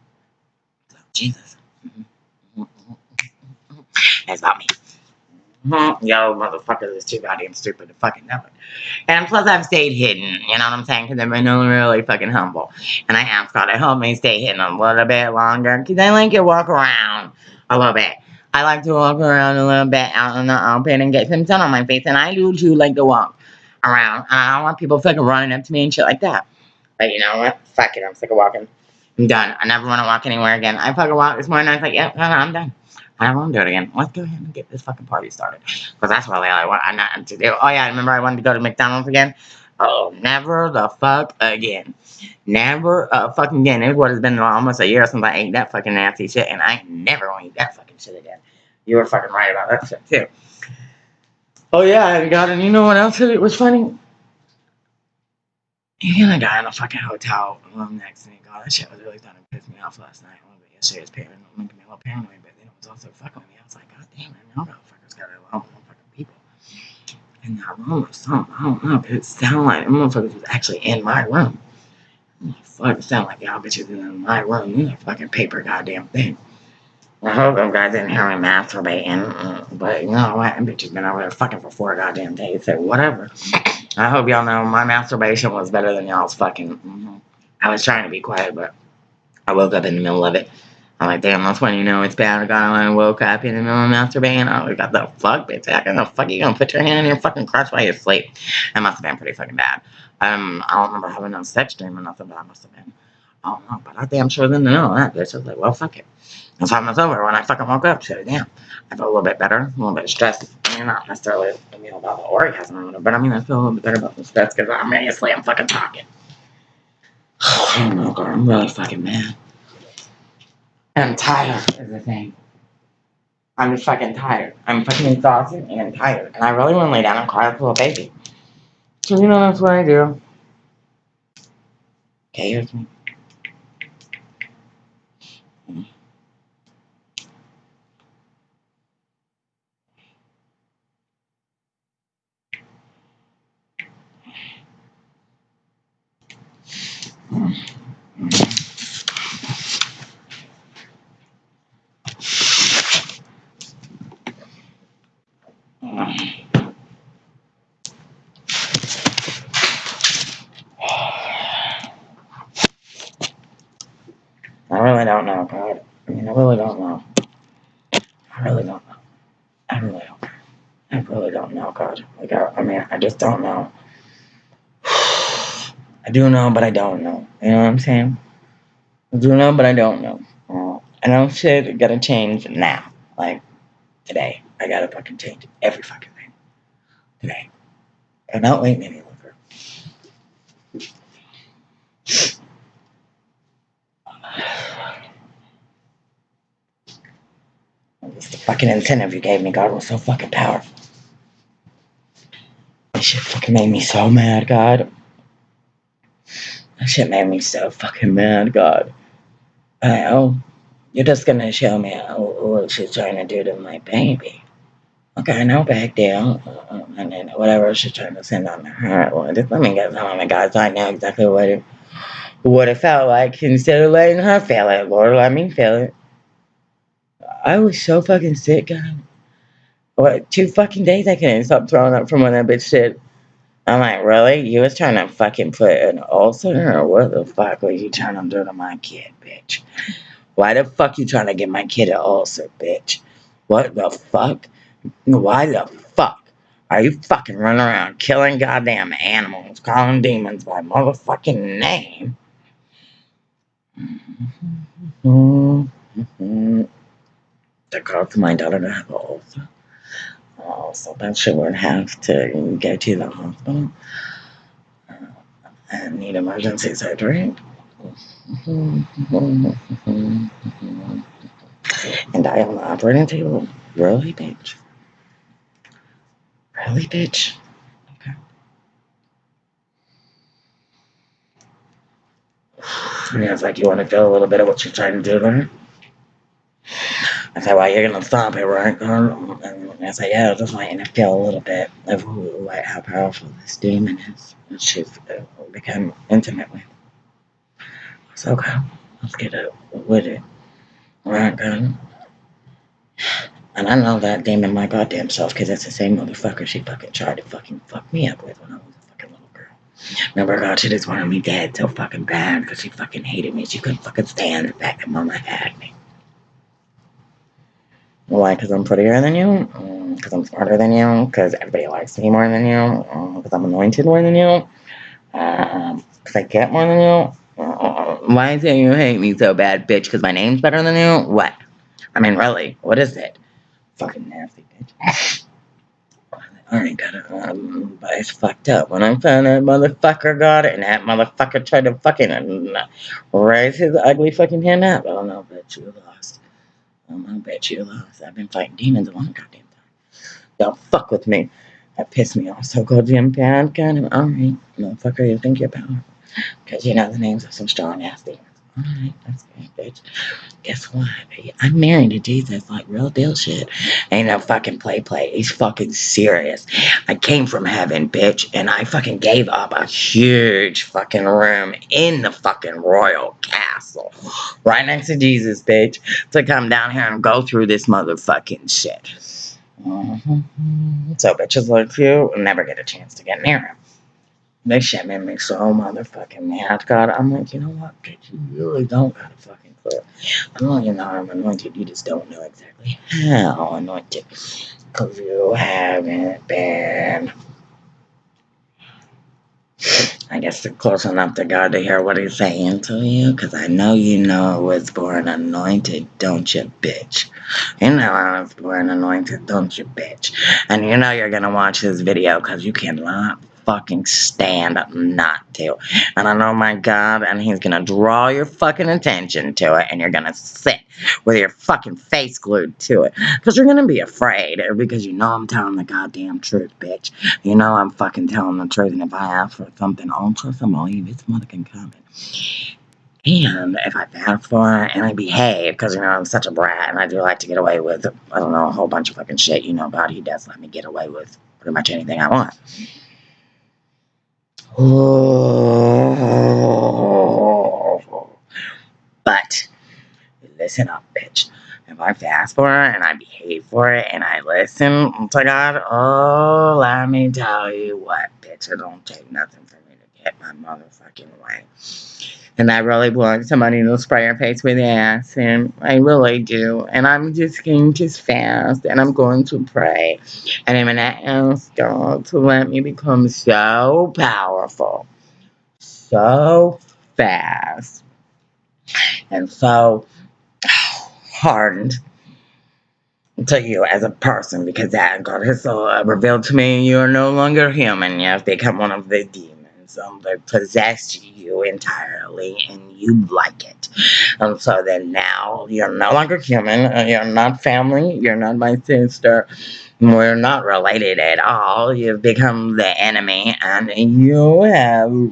Jesus. It's about me. Mm-hmm. Yo, motherfuckers is too goddamn stupid to fucking know it. And plus, I've stayed hidden, you know what I'm saying? Because I've been really fucking humble. And I asked God to help me stay hidden a little bit longer. Because I like to walk around a little bit. I like to walk around a little bit out in the open and get some sun on my face, and I do too like to walk around. I don't want people fucking running up to me and shit like that. But you know what? Fuck it, I'm sick of walking. I'm done. I never want to walk anywhere again. I fucking walked this morning, I was like, yeah, I'm done. I don't want to do it again. Let's go ahead and get this fucking party started. Because that's really all I want I'm not to do. Oh yeah, remember I wanted to go to McDonald's again? Oh, never the fuck again. Never uh, fucking again. It would have been almost a year since I ate that fucking nasty shit, and I never want to eat that fucking shit again. You were fucking right about that shit, too. Oh, yeah, I got and you know what else it was funny? You a guy in a fucking hotel room next to me. God, that shit was really starting to piss me off last night. A yesterday was paranoid, making me a little paranoid, but then it was also fucking with me. I was like, God damn, I know motherfuckers got a lot of fucking people in that room or something. I don't know, but it sounded like motherfuckers was actually in my room. Fuck, it sounded like y'all bitches in my room. You know, fucking paper goddamn thing. I hope them guys didn't hear me masturbating, but you know what? That bitch has been over there fucking for four goddamn days, so whatever. <laughs> I hope y'all know my masturbation was better than y'all's fucking. Mm-hmm. I was trying to be quiet, but I woke up in the middle of it. I'm like, damn, that's when you know it's bad. I got I woke up in the middle of masturbating. I was got the fuck, bitch. How the fuck you gonna put your hand in your fucking crotch while you sleep? That must have been pretty fucking bad. Um, I don't remember having no sex dream or nothing, but I must have been. I don't know, but I damn sure didn't know that, bitch. I was like, well, fuck it. The time was over when I fucking woke up. It down. I felt a little bit better, a little bit stressed. I mean, not necessarily you know, about the orgasm but I mean, I feel a little bit better about the stress because obviously I'm fucking talking. I don't know, girl. I'm really fucking mad. I'm tired is the thing. I'm just fucking tired. I'm fucking exhausted and I'm tired. And I really want to lay down and cry like a little baby. So, you know, that's what I do. Okay, here's me. I really don't know, God. I mean, I really don't know. I really don't know. I really don't. I really don't know, God. Like, I, I mean, I just don't know. I do know, but I don't know. You know what I'm saying? I do know, but I don't know. Uh, I know shit gotta change now. Like, today. I gotta fucking change every fucking thing. Today. I'm not waiting any longer. It's the fucking incentive you gave me, God, was so fucking powerful. This shit fucking made me so mad, God. That shit made me so fucking mad, God. Oh, you're just gonna show me what she's trying to do to my baby. Okay, no big deal. Uh, and then whatever she's trying to send on her, well, just let me get on the guys. I know exactly what it, what it felt like instead of letting her feel it. Lord, let me feel it. I was so fucking sick, God. What, two fucking days I couldn't stop throwing up from when that bitch said, I'm like, really? You was trying to fucking put an ulcer what the fuck were you trying to do to my kid, bitch? Why the fuck you trying to get my kid an ulcer, bitch? What the fuck? Why the fuck are you fucking running around killing goddamn animals, calling demons by motherfucking name? Mm-hmm. Cause my daughter to have an ulcer. So that she would have to go to the hospital uh, and need emergency surgery. And die on the operating table. Really, bitch? Really, bitch? Okay. And it's like, you want to feel a little bit of what you're trying to do there? I said, well, you're going to stop it, right? And I said, yeah, just you to feel a little bit of who, like, how powerful this demon is. And she's uh, become intimate with. I said, okay, let's get it with it. Right, good. And I know that demon my goddamn self because it's the same motherfucker she fucking tried to fucking fuck me up with when I was a fucking little girl. Remember, God, she just wanted me dead so fucking bad because she fucking hated me. She couldn't fucking stand the fact that mama had me. Why? Because I'm prettier than you? Because mm, I'm smarter than you? Because everybody likes me more than you? Because mm, I'm anointed more than you? Because um, I get more than you? Uh, why is it you hate me so bad, bitch? Because my name's better than you? What? I mean, really, what is it? Fucking nasty bitch. <laughs> I ain't got it, um, but it's fucked up. When I found that motherfucker got it, and that motherfucker tried to fucking uh, raise his ugly fucking hand up. Oh no, bitch, you lost. Um, I bet you lost. I've been fighting demons a long goddamn time. Don't fuck with me. That pissed me off so goddamn bad. Kind of, alright, motherfucker, you think you're powerful. Because you know the names of some strong ass demons. Alright, that's good, bitch. Guess what? I'm married to Jesus, like real deal shit. Ain't no fucking play play. He's fucking serious. I came from heaven, bitch, and I fucking gave up a huge fucking room in the fucking royal castle. Right next to Jesus, bitch, to come down here and go through this motherfucking shit. Mm-hmm. So bitches like you never get a chance to get near him. This shit made me so oh, motherfucking mad. God, I'm like, you know what, bitch, you really don't got a fucking clue. I'm know you know I'm anointed, you just don't know exactly how anointed. Because you haven't been. I guess close enough to God to hear what he's saying to you, because I know you know I was born anointed, don't you, bitch? You know I was born anointed, don't you, bitch? And you know you're gonna watch this video because you cannot fucking stand up not to. And I know my God, and he's gonna draw your fucking attention to it, and you're gonna sit with your fucking face glued to it. Because you're gonna be afraid, because you know I'm telling the goddamn truth, bitch. You know I'm fucking telling the truth, and if I ask for something, them, I'll leave. It's motherfucking coming. And if I ask for it and I behave, because you know I'm such a brat and I do like to get away with, I don't know, a whole bunch of fucking shit, you know, he does let me get away with pretty much anything I want. <sighs> But listen up, bitch. If I fast for it and I behave for it and I listen oh to God, oh, let me tell you what, bitch, I don't take nothing for me to get my motherfucking way. And I really want somebody to spray your face with acid. I really do. And I'm just going to fast and I'm going to pray. And I'm going to ask God to let me become so powerful so fast and so hardened to you as a person because that God has uh, revealed to me you are no longer human. You have become one of the demons um, that possessed you entirely and you like it. And so then now you're no longer human. Uh, you're not family. You're not my sister. We're not related at all. You've become the enemy and you have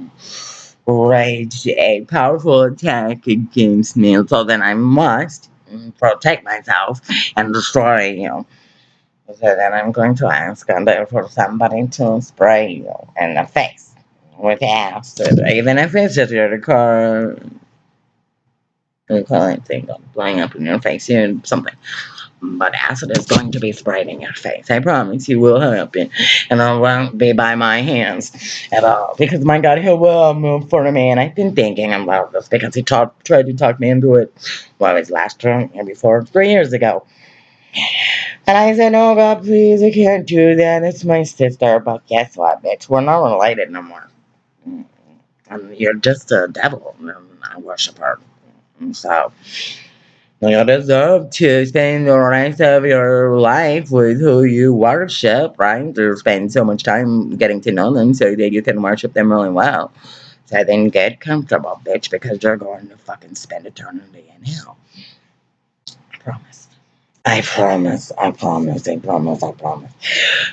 waged a powerful attack against me. So then I must protect myself and destroy you. So then I'm going to ask for somebody to spray you in the face with acid, even if it's just your car. You it thing blowing up in your face, you something. But acid is going to be sprayed in your face. I promise you will help happen. And it won't be by my hands at all. Because my God, he will move for me. And I've been thinking about this because he tried to talk me into it. Well, it was last term and before, three years ago. And I said, oh God, please, I can't do that. It's my sister. But guess what, bitch? We're not related no more. And you're just a devil. And I worship her. So you deserve to spend the rest of your life with who you worship, right? To spend so much time getting to know them so that you can worship them really well. So then get comfortable, bitch, because you're going to fucking spend eternity in hell. I promise. I promise, I promise, I promise, I promise.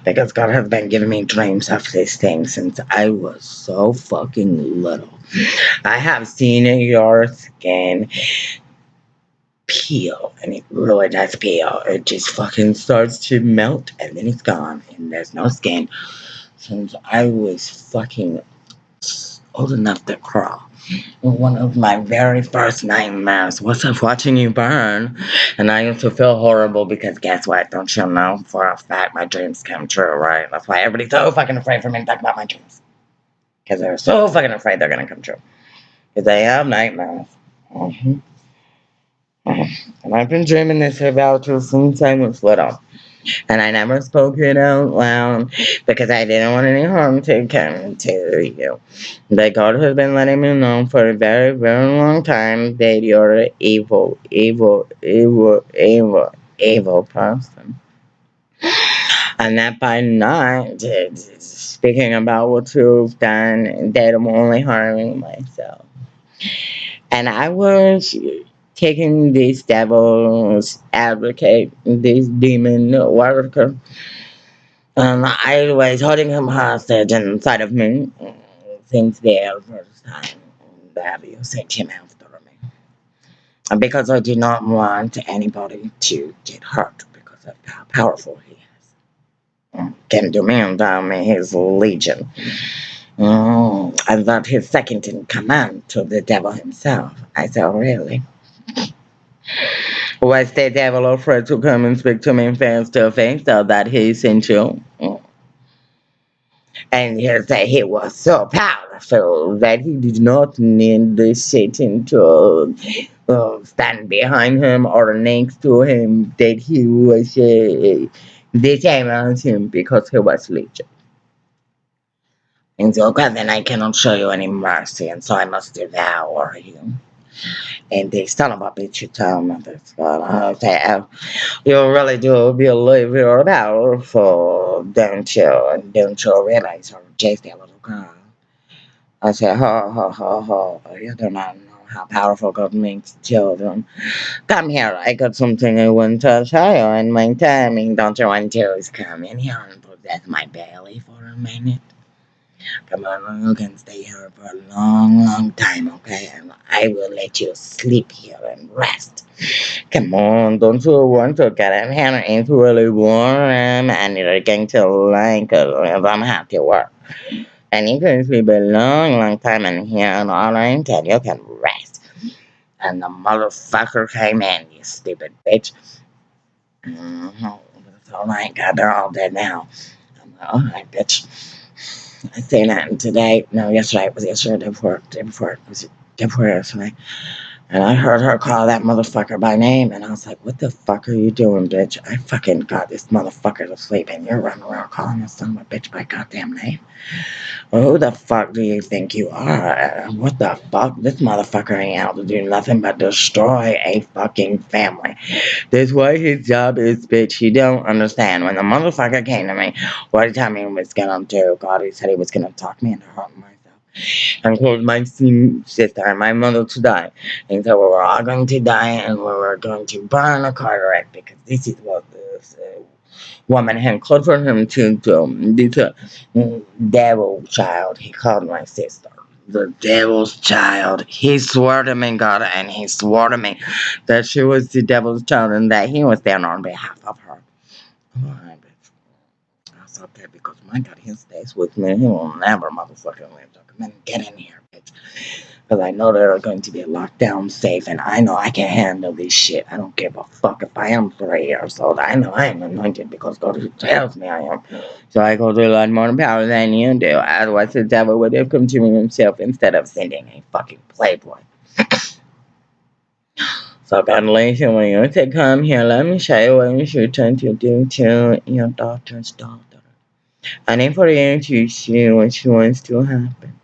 Because God has been giving me dreams of this thing since I was so fucking little. I have seen your skin peel and it really does peel. It just fucking starts to melt and then it's gone and there's no skin. Since I was fucking old enough to crawl. One of my very first nightmares was of watching you burn. And I used to feel horrible because guess what? Don't you know for a fact my dreams come true, right? That's why everybody's so fucking afraid for me to talk about my dreams. Because they're so fucking afraid they're gonna come true. Because they have nightmares. Mm-hmm. And I've been dreaming this about you since I was little. And I never spoke it out loud because I didn't want any harm to come to you. But God has been letting me know for a very, very long time that you're an evil, evil, evil, evil, evil person. And that by not speaking about what you've done, that I'm only harming myself. And I was taking this devil's advocate, this demon worker. And I was holding him hostage inside of me since the first time that you sent him after me. Because I did not want anybody to get hurt because of how powerful he is. Can do me and me his legion. Mm, I thought his second in command to the devil himself. I said, really? Was the devil afraid to come and speak to me face to face so that he sent you? And he said he was so powerful that he did not need the Satan to uh, stand behind him or next to him, that he was uh, the same as him because he was legion. And so, God, then I cannot show you any mercy, and so I must devour you and they son of a bitch you tell me this but I you really do believe you're powerful don't you? And don't you realize you're just a little girl? I say ho ho ho ho. You do not know how powerful God makes children. Come here. I got something I want to show you in my timing don't you want to come in here and possess my belly for a minute Come on, you can stay here for a long, long time, okay? And I will let you sleep here and rest. Come on, don't you want to get in here? It's really warm and you're going to like it if I'm happy work. And you can sleep a long, long time in here, and alright? And you can rest. And the motherfucker came in, you stupid bitch. Oh my god, they're all dead now. Alright, bitch. I say that today. No, yesterday. It was yesterday. Day before. Day before. It was day before yesterday. And I heard her call that motherfucker by name, and I was like, what the fuck are you doing, bitch? I fucking got this motherfucker to sleep, and you're running around calling this son of a bitch by goddamn name? Well, who the fuck do you think you are? What the fuck? This motherfucker ain't out to do nothing but destroy a fucking family. That's why his job is, bitch. You don't understand. When the motherfucker came to me, what he tell me he was gonna do? God, he said he was gonna talk me into hurting myself and cause my sister and my mother to die. And so we were all going to die and we were going to burn a car wreck because this is what this uh, woman had called for him to do. This uh, devil child, he called my sister. The devil's child. He swore to me, God, and he swore to me that she was the devil's child and that he was there on behalf of her. Alright. I thought that because my God, he stays with me. He will never motherfucking leave men get in here, bitch. Because I know they're going to be locked down safe, and I know I can handle this shit. I don't give a fuck if I am three years old. I know I am anointed because God tells me I am. So I go to a lot more power than you do. Otherwise, the devil would have come to himself instead of sending a fucking playboy. <sighs> So congratulations, when you to come here, let me show you what you should turn to do to your daughter's daughter. I need for you to see what she wants to happen.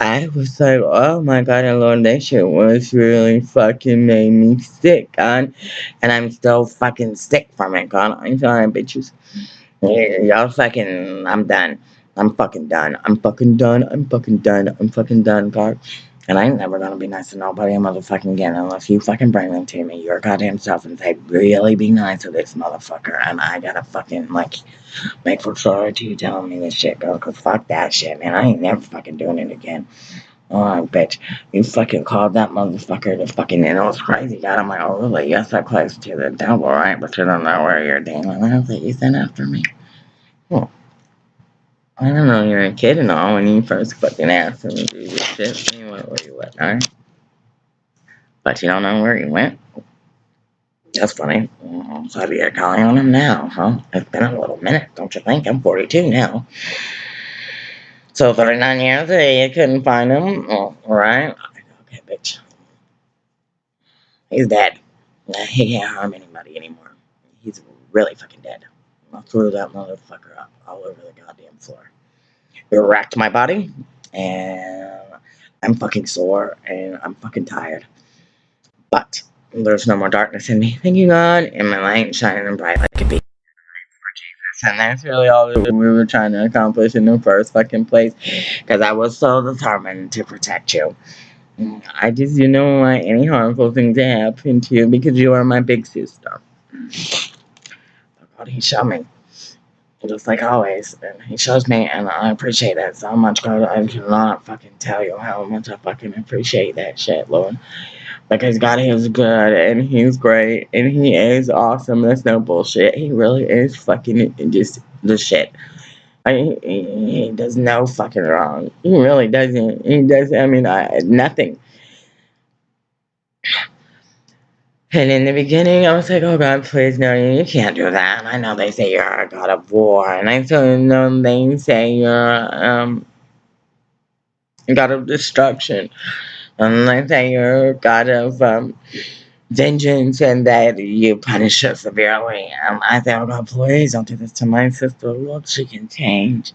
I was like, oh my god, I Lord, that shit was really fucking made me sick, God. And I'm still fucking sick from it, God. I'm sorry, bitches. Y'all fucking, I'm done. I'm fucking done. I'm fucking done. I'm fucking done. I'm fucking done, God. And I ain't never gonna be nice to nobody motherfucking again unless you fucking bring them to me, your goddamn self, and say, really be nice to this motherfucker. And I gotta fucking, like, make for sure to you telling me this shit, girl, cause fuck that shit, man. I ain't never fucking doing it again. Oh, bitch. You fucking called that motherfucker to fucking, and it was crazy, God. I'm like, oh, really? Yes, I close to the devil, right? But you don't know where you're dealing with it. You sent after me. Well, I don't know you're a kid and all when you first fucking asked him to do this shit. You where you went, alright? But you don't know where you went? That's funny. Well, so you're calling on him now, huh? It's been a little minute, don't you think? I'm 42 now. So 39 years, eh, you couldn't find him? Oh, alright. Okay, bitch. He's dead. He can't harm anybody anymore. He's really fucking dead. I threw that motherfucker up all over the goddamn floor. It wrecked my body, and I'm fucking sore, and I'm fucking tired. But there's no more darkness in me. Thank you, God, and my light shining bright like a beacon And that's really all we were trying to accomplish in the first fucking place, because I was so determined to protect you. I just didn't want any harmful thing to happen to you because you are my big sister. God, he showed me. Just like always. And he shows me, and I appreciate that so much, God. I cannot fucking tell you how much I fucking appreciate that shit, Lord. Because God is good, and He's great, and He is awesome. That's no bullshit. He really is fucking just the shit. I, he, he does no fucking wrong. He really doesn't. He does. I mean, I, nothing. And in the beginning, I was like, oh God, please, no, you can't do that. I know they say you're a god of war. And I still know they say you're um, a god of destruction. And they say you're a god of um, vengeance and that you punish her severely. And I say, oh God, please don't do this to my sister. Look, she can change.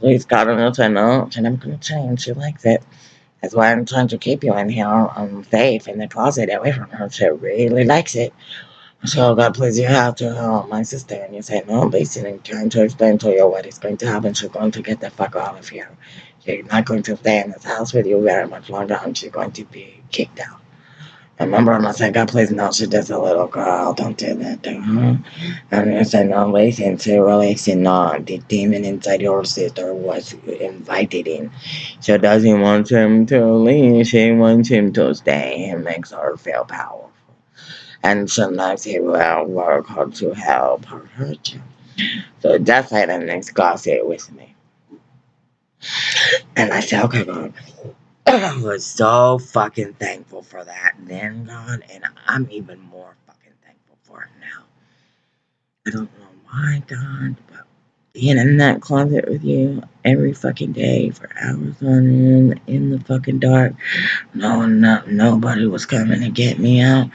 Please, God, I know, I know. She's never going to change. She likes it. That's why I'm trying to keep you in here um, safe in the closet away from her. She really likes it. So God, please, you have to help my sister. And you say, no, basically trying to explain to you what is going to happen. She's going to get the fuck out of here. She's not going to stay in this house with you very much longer and she's going to be kicked out. Remember, I'm not saying, God, please, no, she does a little girl. Don't do that to her. And I said, no, listen to releasing no, the demon inside your sister was invited in. She doesn't want him to leave. She wants him to stay. It makes her feel powerful. And sometimes he will work hard to help her hurt you. So that's why the next gossip with me. And I said, okay, God. I was so fucking thankful for that then, God, and I'm even more fucking thankful for it now. I don't know why, God, but being in that closet with you every fucking day for hours on end in the fucking dark, knowing no, nobody was coming to get me out.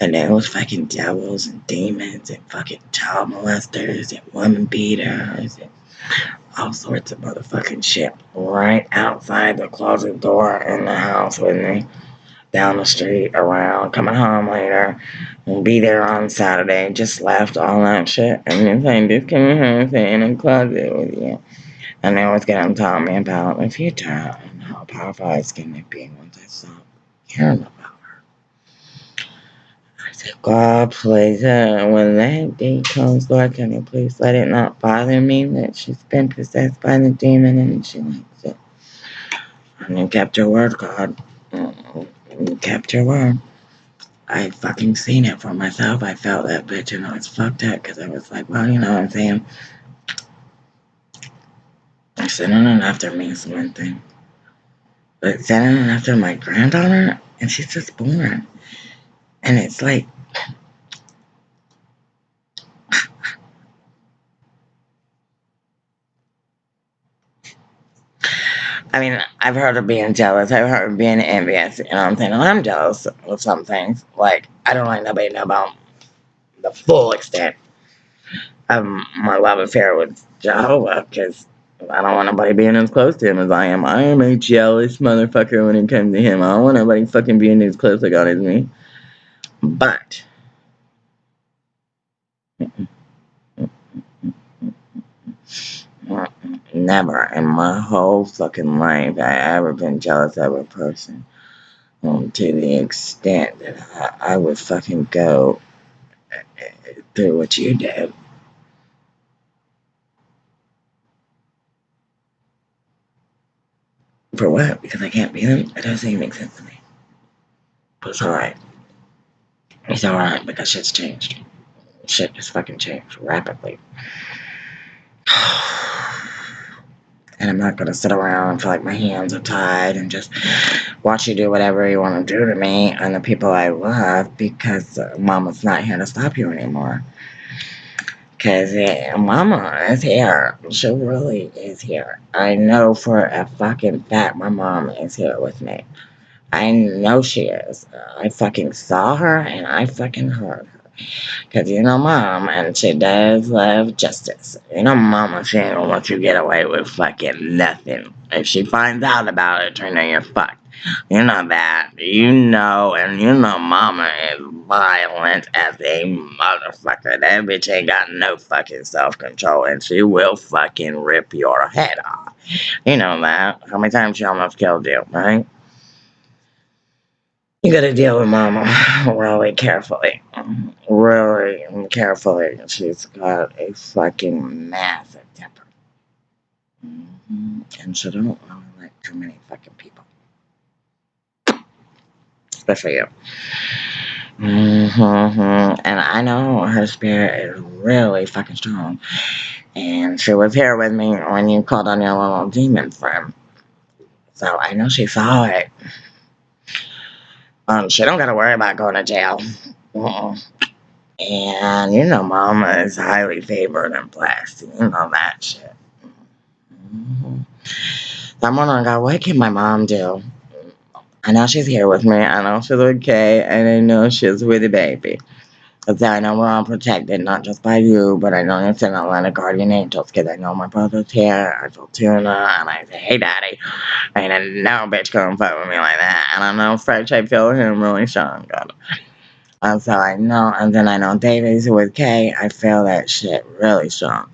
And there was fucking devils and demons and fucking child molesters and woman beaters and all sorts of motherfucking shit right outside the closet door in the house with me. Down the street, around, coming home later, and be there on Saturday. Just left all that shit. And then saying, just coming home, stay in the closet with you. And they was to tell me about the future and how powerful I was going to be once I stop caring about God, please, uh, when that day comes, Lord, can you please let it not bother me that she's been possessed by the demon and she likes it. And you kept your word, God. You kept your word. I fucking seen it for myself. I felt that bitch and I was fucked up because I was like, well, you know what I'm saying? Sending it after me is one thing. But sending it after my granddaughter, and she's just born. And it's like, I mean, I've heard of being jealous. I've heard of being envious. You know what I'm saying? I'm jealous of some things. Like, I don't like nobody know about the full extent of my love affair with Jehovah because I don't want nobody being as close to him as I am. I am a jealous motherfucker when it comes to him. I don't want nobody fucking being as close to God as me. But never in my whole fucking life I ever been jealous of a person. Um, to the extent that I, I would fucking go through what you did. For what? Because I can't be them? It doesn't even make sense to me. But it's alright. It's alright because shit's changed. Shit has fucking changed rapidly. <sighs> And I'm not gonna sit around and feel like my hands are tied and just watch you do whatever you want to do to me and the people I love because mama's not here to stop you anymore. Because yeah, mama is here. She really is here. I know for a fucking fact my mom is here with me. I know she is. I fucking saw her and I fucking heard her. Because you know mom, and she does love justice. You know mama, she ain't gonna let you get away with fucking nothing. If she finds out about it, Trina, you're fucked. You know that. You know, and you know mama is violent as a motherfucker. That bitch ain't got no fucking self-control, and she will fucking rip your head off. You know that. How many times she almost killed you, right? You gotta deal with mama <laughs> really carefully. Really carefully. She's got a fucking massive temper. hmm And she don't really like too many fucking people. Especially you. hmm And I know her spirit is really fucking strong. And she was here with me when you called on your little demon friend. So I know she saw it. Um, she don't gotta worry about going to jail. And you know, Mama is highly favored and blessed. You know that shit. So I'm wondering, God, what can my mom do? I know she's here with me. I know she's okay, and I know she's with the baby. So I know we're all protected, not just by you, but I know you're sending a lot of guardian angels, because I know my brother's here. I told Tuna, and I say, hey, daddy. Ain't no bitch come fuck with me like that. And I know French, I feel him really strong, God. And so I know, and then I know David's with Kay. I feel that shit really strong.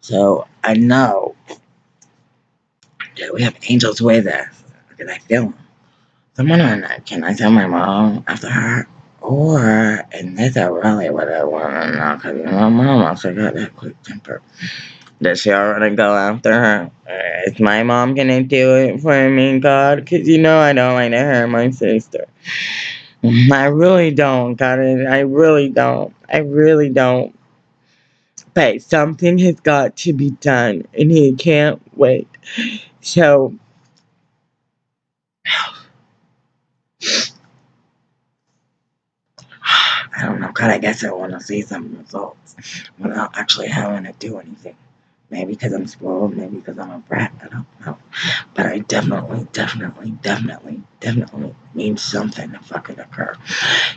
So I know that we have angels with us, because I feel them. So I'm wondering, uh, can I tell my mom after her? Or, and that's really what I want to know, because my mom also got that quick temper. Does she already go after her? Is my mom gonna do it for me, God? Because you know I don't like to hurt my sister. I really don't, God. I really don't. I really don't. But something has got to be done, and he can't wait. So, I don't know, God. I guess I want to see some results without actually having to do anything. Maybe because I'm spoiled, maybe because I'm a brat, I don't know. But I definitely, definitely, definitely, definitely need something to fucking occur.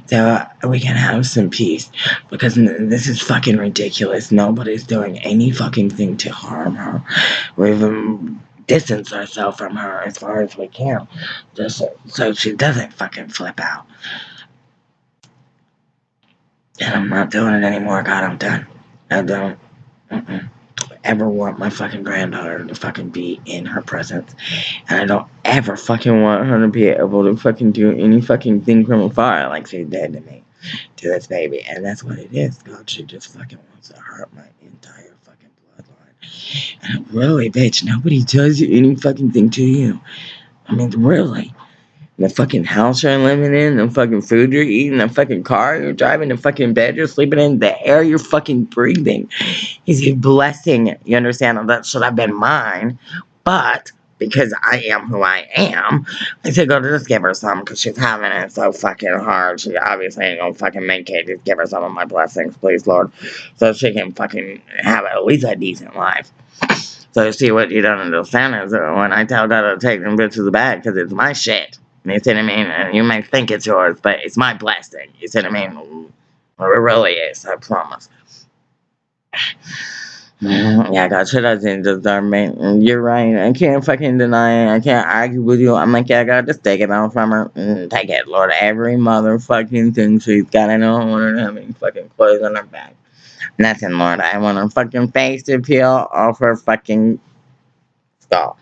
So uh, we can have some peace. Because this is fucking ridiculous. Nobody's doing any fucking thing to harm her. We've um, distanced ourselves from her as far as we can. Just so she doesn't fucking flip out. And I'm not doing it anymore. God, I'm done. I don't mm-mm, ever want my fucking granddaughter to fucking be in her presence. And I don't ever fucking want her to be able to fucking do any fucking thing from afar like she did to me, to this baby. And that's what it is. God, she just fucking wants to hurt my entire fucking bloodline. And really, bitch, nobody does you any fucking thing to you. I mean, really the fucking house you're living in, the fucking food you're eating, the fucking car you're driving, the fucking bed you're sleeping in, the air you're fucking breathing is a blessing. You understand? That should have been mine. But because I am who I am, I said, go to just give her some because she's having it so fucking hard. She obviously ain't gonna fucking make it. Just give her some of my blessings, please, Lord. So she can fucking have at least a decent life. So see what you don't understand is when I tell God to take them bitches back because it's my shit. You see what I mean? You may think it's yours, but it's my blessing. You see what I mean? It really is, I promise. <sighs> Yeah, God should doesn't deserve me. Mm, You're right. I can't fucking deny it. I can't argue with you. I'm like, yeah, God, just take it out from her. Mm, take it, Lord. Every motherfucking thing she's got. I don't want her to have any fucking clothes on her back. Nothing, Lord. I want her fucking face to peel off her fucking skull.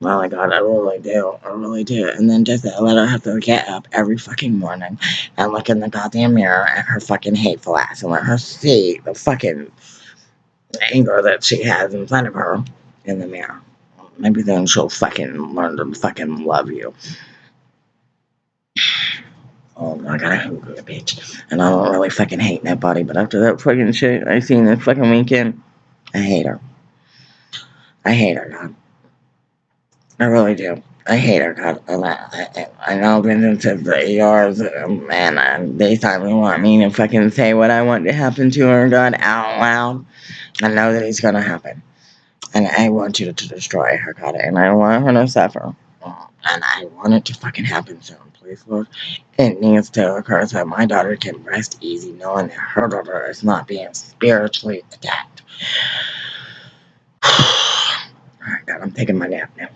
Oh my god, I really do. I really do. And then just let her have to get up every fucking morning and look in the goddamn mirror at her fucking hateful ass and let her see the fucking anger that she has in front of her in the mirror. Maybe then she'll fucking learn to fucking love you. <sighs> Oh my god, I hate you, bitch. And I don't really fucking hate that body, but after that fucking shit I seen this fucking weekend, I hate her. I hate her, God. I really do. I hate her, God. I, I, I know I've been into the ERs, um, and uh, they finally want me to fucking say what I want to happen to her, God, out loud. I know that it's gonna happen. And I want you to destroy her, God, and I want her to suffer. And I want it to fucking happen soon, please, Lord. It needs to occur so my daughter can rest easy knowing that her daughter is not being spiritually attacked. <sighs> Alright, God, I'm taking my nap now.